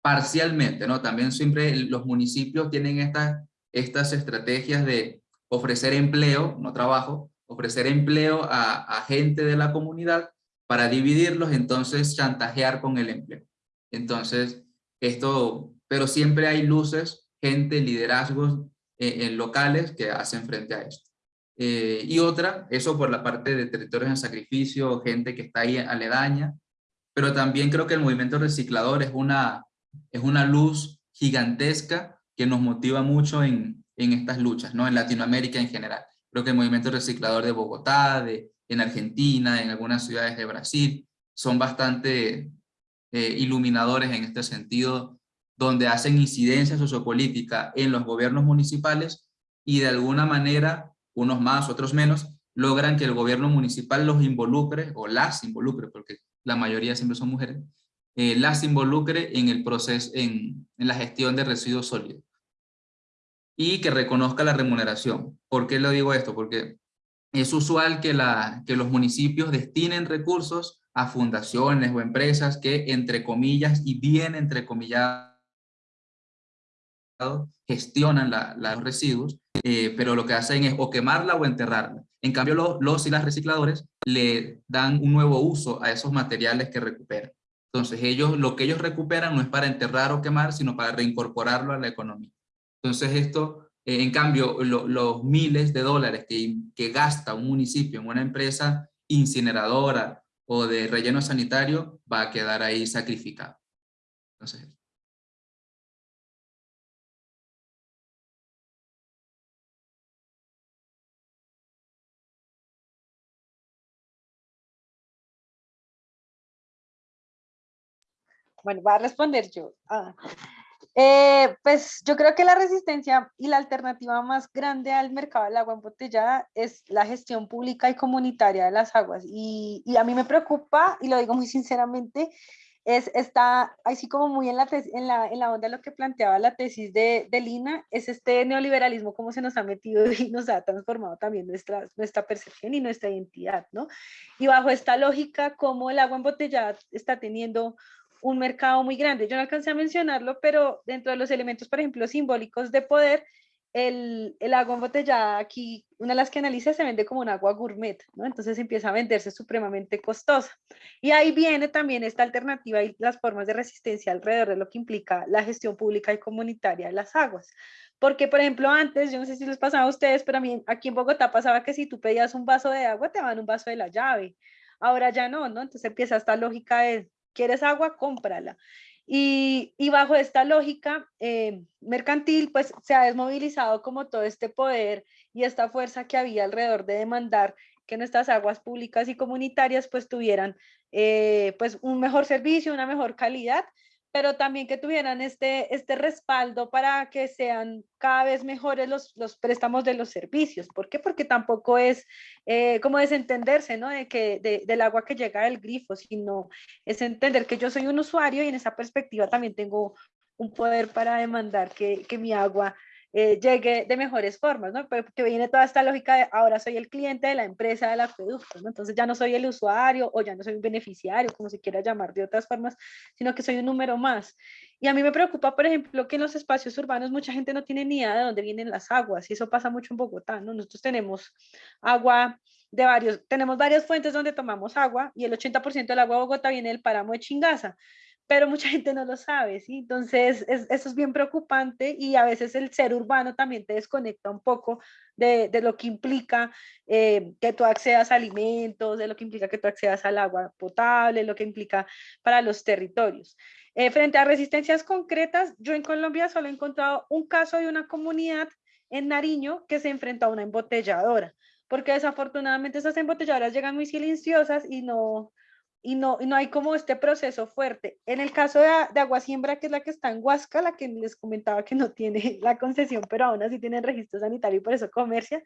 parcialmente, ¿no? También siempre los municipios tienen estas, estas estrategias de ofrecer empleo, no trabajo, ofrecer empleo a, gente de la comunidad para dividirlos, entonces chantajear con el empleo. Entonces, esto, pero siempre hay luces, gente, liderazgos eh, en locales que hacen frente a esto. Eh, y otra, eso por la parte de territorios en sacrificio, gente que está ahí aledaña, pero también creo que el movimiento reciclador es una, es una luz gigantesca que nos motiva mucho en, en estas luchas, ¿no? en Latinoamérica en general. Creo que el movimiento reciclador de Bogotá, de, en Argentina, en algunas ciudades de Brasil, son bastante eh, iluminadores en este sentido, donde hacen incidencia sociopolítica en los gobiernos municipales y de alguna manera, unos más, otros menos, logran que el gobierno municipal los involucre, o las involucre, porque la mayoría siempre son mujeres, eh, las involucre en el proceso, en, en la gestión de residuos sólidos y que reconozca la remuneración. ¿Por qué lo digo esto? Porque es usual que los municipios destinen recursos a fundaciones o empresas que, entre comillas, y bien entre comillas, gestionan los residuos, eh, pero lo que hacen es o quemarla o enterrarla. En cambio, los, los y las recicladores le dan un nuevo uso a esos materiales que recuperan. Entonces, ellos, lo que ellos recuperan no es para enterrar o quemar, sino para reincorporarlo a la economía. Entonces esto, eh, en cambio, los miles de dólares que, gasta un municipio en una empresa incineradora o de relleno sanitario va a quedar ahí sacrificado. Entonces, Bueno, va a responder yo. Ah. Eh, pues yo creo que la resistencia y la alternativa más grande al mercado del agua embotellada es la gestión pública y comunitaria de las aguas. Y, y a mí me preocupa, y lo digo muy sinceramente, es, está así como muy en la, en, la, en la onda de lo que planteaba la tesis de, de, Lina, es este neoliberalismo como se nos ha metido y nos ha transformado también nuestra, nuestra percepción y nuestra identidad, ¿no? Y bajo esta lógica, como el agua embotellada está teniendo un mercado muy grande. Yo no alcancé a mencionarlo, pero dentro de los elementos, por ejemplo, simbólicos de poder, el, el, agua embotellada aquí, una de las que analiza se vende como un agua gourmet, ¿no? Entonces empieza a venderse supremamente costosa. Y ahí viene también esta alternativa y las formas de resistencia alrededor de lo que implica la gestión pública y comunitaria de las aguas. Porque, por ejemplo, antes, yo no sé si les pasaba a ustedes, pero a mí aquí en Bogotá pasaba que si tú pedías un vaso de agua, te daban un vaso de la llave. Ahora ya no, ¿no? Entonces empieza esta lógica de ¿Quieres agua? Cómprala. Y, bajo esta lógica eh, mercantil, pues se ha desmovilizado como todo este poder y esta fuerza que había alrededor de demandar que nuestras aguas públicas y comunitarias pues tuvieran eh, pues un mejor servicio, una mejor calidad pero también que tuvieran este, este respaldo para que sean cada vez mejores los, los préstamos de los servicios. ¿Por qué? Porque tampoco es eh, como desentenderse ¿no? de que, de, del agua que llega del grifo, sino es entender que yo soy un usuario y en esa perspectiva también tengo un poder para demandar que, que mi agua eh, llegue de mejores formas, ¿no? Porque viene toda esta lógica de ahora soy el cliente de la empresa del acueducto, ¿no? Entonces ya no soy el usuario o ya no soy un beneficiario, como se quiera llamar de otras formas, sino que soy un número más. Y a mí me preocupa, por ejemplo, que en los espacios urbanos mucha gente no tiene ni idea de dónde vienen las aguas, y eso pasa mucho en Bogotá, ¿no? Nosotros tenemos agua de varios, tenemos varias fuentes donde tomamos agua, y el 80% del agua de Bogotá viene del páramo de Chingaza pero mucha gente no lo sabe, ¿sí? Entonces, eso es bien preocupante y a veces el ser urbano también te desconecta un poco de, de lo que implica eh, que tú accedas a alimentos, de lo que implica que tú accedas al agua potable, lo que implica para los territorios. Eh, frente a resistencias concretas, yo en Colombia solo he encontrado un caso de una comunidad en Nariño que se enfrentó a una embotelladora, porque desafortunadamente esas embotelladoras llegan muy silenciosas y no, y no, no hay como este proceso fuerte. En el caso de, de Agua Siembra, que es la que está en Huasca, la que les comentaba que no tiene la concesión, pero aún así tienen registro sanitario y por eso comercia,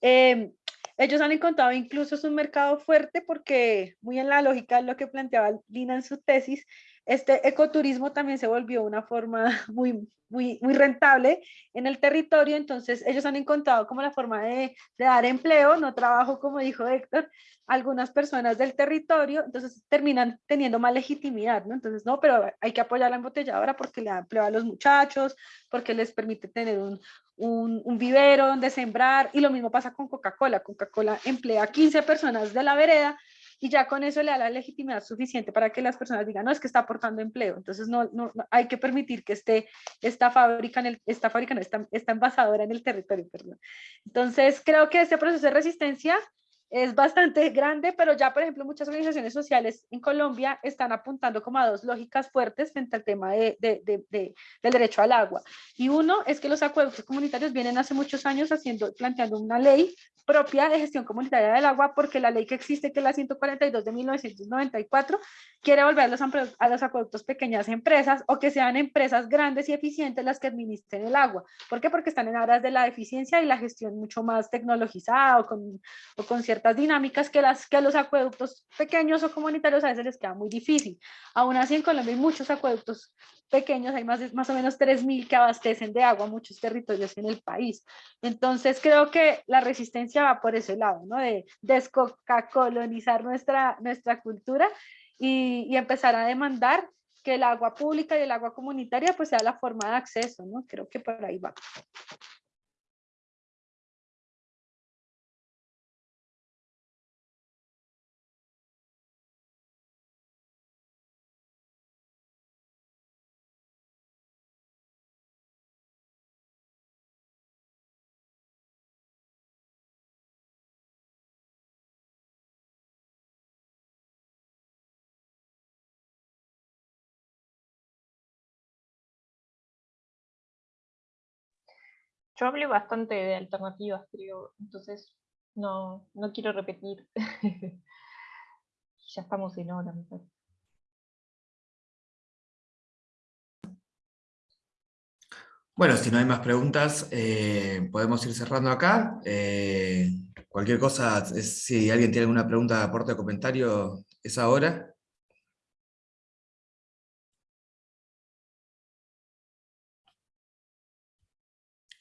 eh, ellos han encontrado incluso es un mercado fuerte porque muy en la lógica de lo que planteaba Lina en su tesis, este ecoturismo también se volvió una forma muy, muy, rentable en el territorio, entonces ellos han encontrado como la forma de, de dar empleo, no trabajo, como dijo Héctor, algunas personas del territorio, entonces terminan teniendo más legitimidad, ¿no? Entonces, no, pero hay que apoyar la embotelladora porque le da empleo a los muchachos, porque les permite tener un, un, un vivero donde sembrar, y lo mismo pasa con Coca-Cola, Coca-Cola emplea a 15 personas de la vereda, y ya con eso le da la legitimidad suficiente para que las personas digan, no, es que está aportando empleo, entonces no, no, hay que permitir que esté esta fábrica, en el, esta fábrica no, esta, esta envasadora en el territorio, perdón. Entonces creo que este proceso de resistencia es bastante grande, pero ya, por ejemplo, muchas organizaciones sociales en Colombia están apuntando como a dos lógicas fuertes frente al tema de, de, de, del derecho al agua. Y uno es que los acueductos comunitarios vienen hace muchos años haciendo, planteando una ley propia de gestión comunitaria del agua, porque la ley que existe, que es la 142 de 1994, quiere volver a los, a los acueductos pequeñas empresas o que sean empresas grandes y eficientes las que administren el agua. ¿Por qué? Porque están en aras de la eficiencia y la gestión mucho más tecnologizada o con, o con ciertas dinámicas que, las, que a los acueductos pequeños o comunitarios a veces les queda muy difícil. Aún así en Colombia hay muchos acueductos pequeños, hay más, más o menos 3.000 que abastecen de agua muchos territorios en el país. Entonces creo que la resistencia va por ese lado, ¿no? De descolonizar nuestra, nuestra cultura y, y, empezar a demandar que el agua pública y el agua comunitaria pues sea la forma de acceso, ¿no? Creo que por ahí va. Yo hablé bastante de alternativas, creo, entonces no, no quiero repetir. ya estamos en hora. Bueno, si no hay más preguntas, eh, podemos ir cerrando acá. Eh, cualquier cosa, si alguien tiene alguna pregunta, aporte o comentario, es ahora.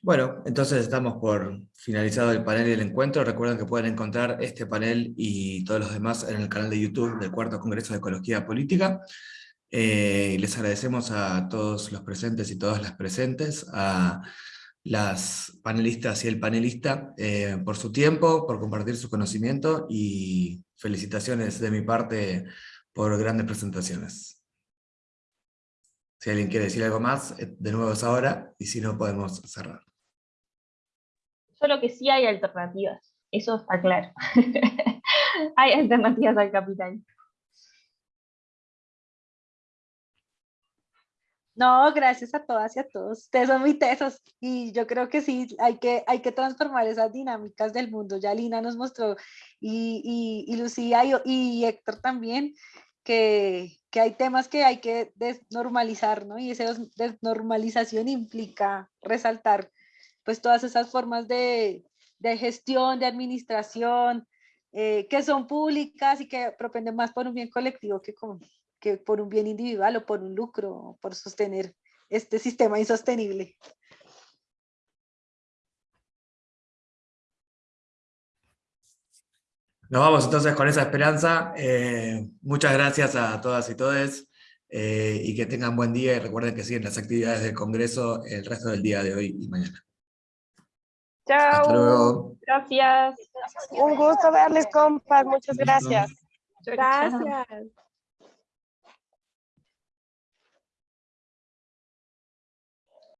Bueno, entonces estamos por finalizado el panel y el encuentro. Recuerden que pueden encontrar este panel y todos los demás en el canal de YouTube del Cuarto Congreso de Ecología Política. Eh, les agradecemos a todos los presentes y todas las presentes, a las panelistas y el panelista eh, por su tiempo, por compartir su conocimiento y felicitaciones de mi parte por grandes presentaciones. Si alguien quiere decir algo más, eh, de nuevo es ahora, y si no podemos cerrar. Solo que sí hay alternativas, eso está claro. hay alternativas al capital. No, gracias a todas y a todos. Ustedes son muy tesos y yo creo que sí, hay que, hay que transformar esas dinámicas del mundo. Ya Lina nos mostró y, y, Lucía y, y, Héctor también que, que, hay temas que hay que desnormalizar, ¿no? Y esa desnormalización implica resaltar pues todas esas formas de, de gestión, de administración, eh, que son públicas y que propenden más por un bien colectivo que, con, que por un bien individual o por un lucro, por sostener este sistema insostenible. Nos vamos entonces con esa esperanza. Eh, muchas gracias a todas y todos eh, y que tengan buen día y recuerden que siguen las actividades del Congreso el resto del día de hoy y mañana. Chao. Gracias. Un gusto verles, compas. Muchas gracias. Gracias.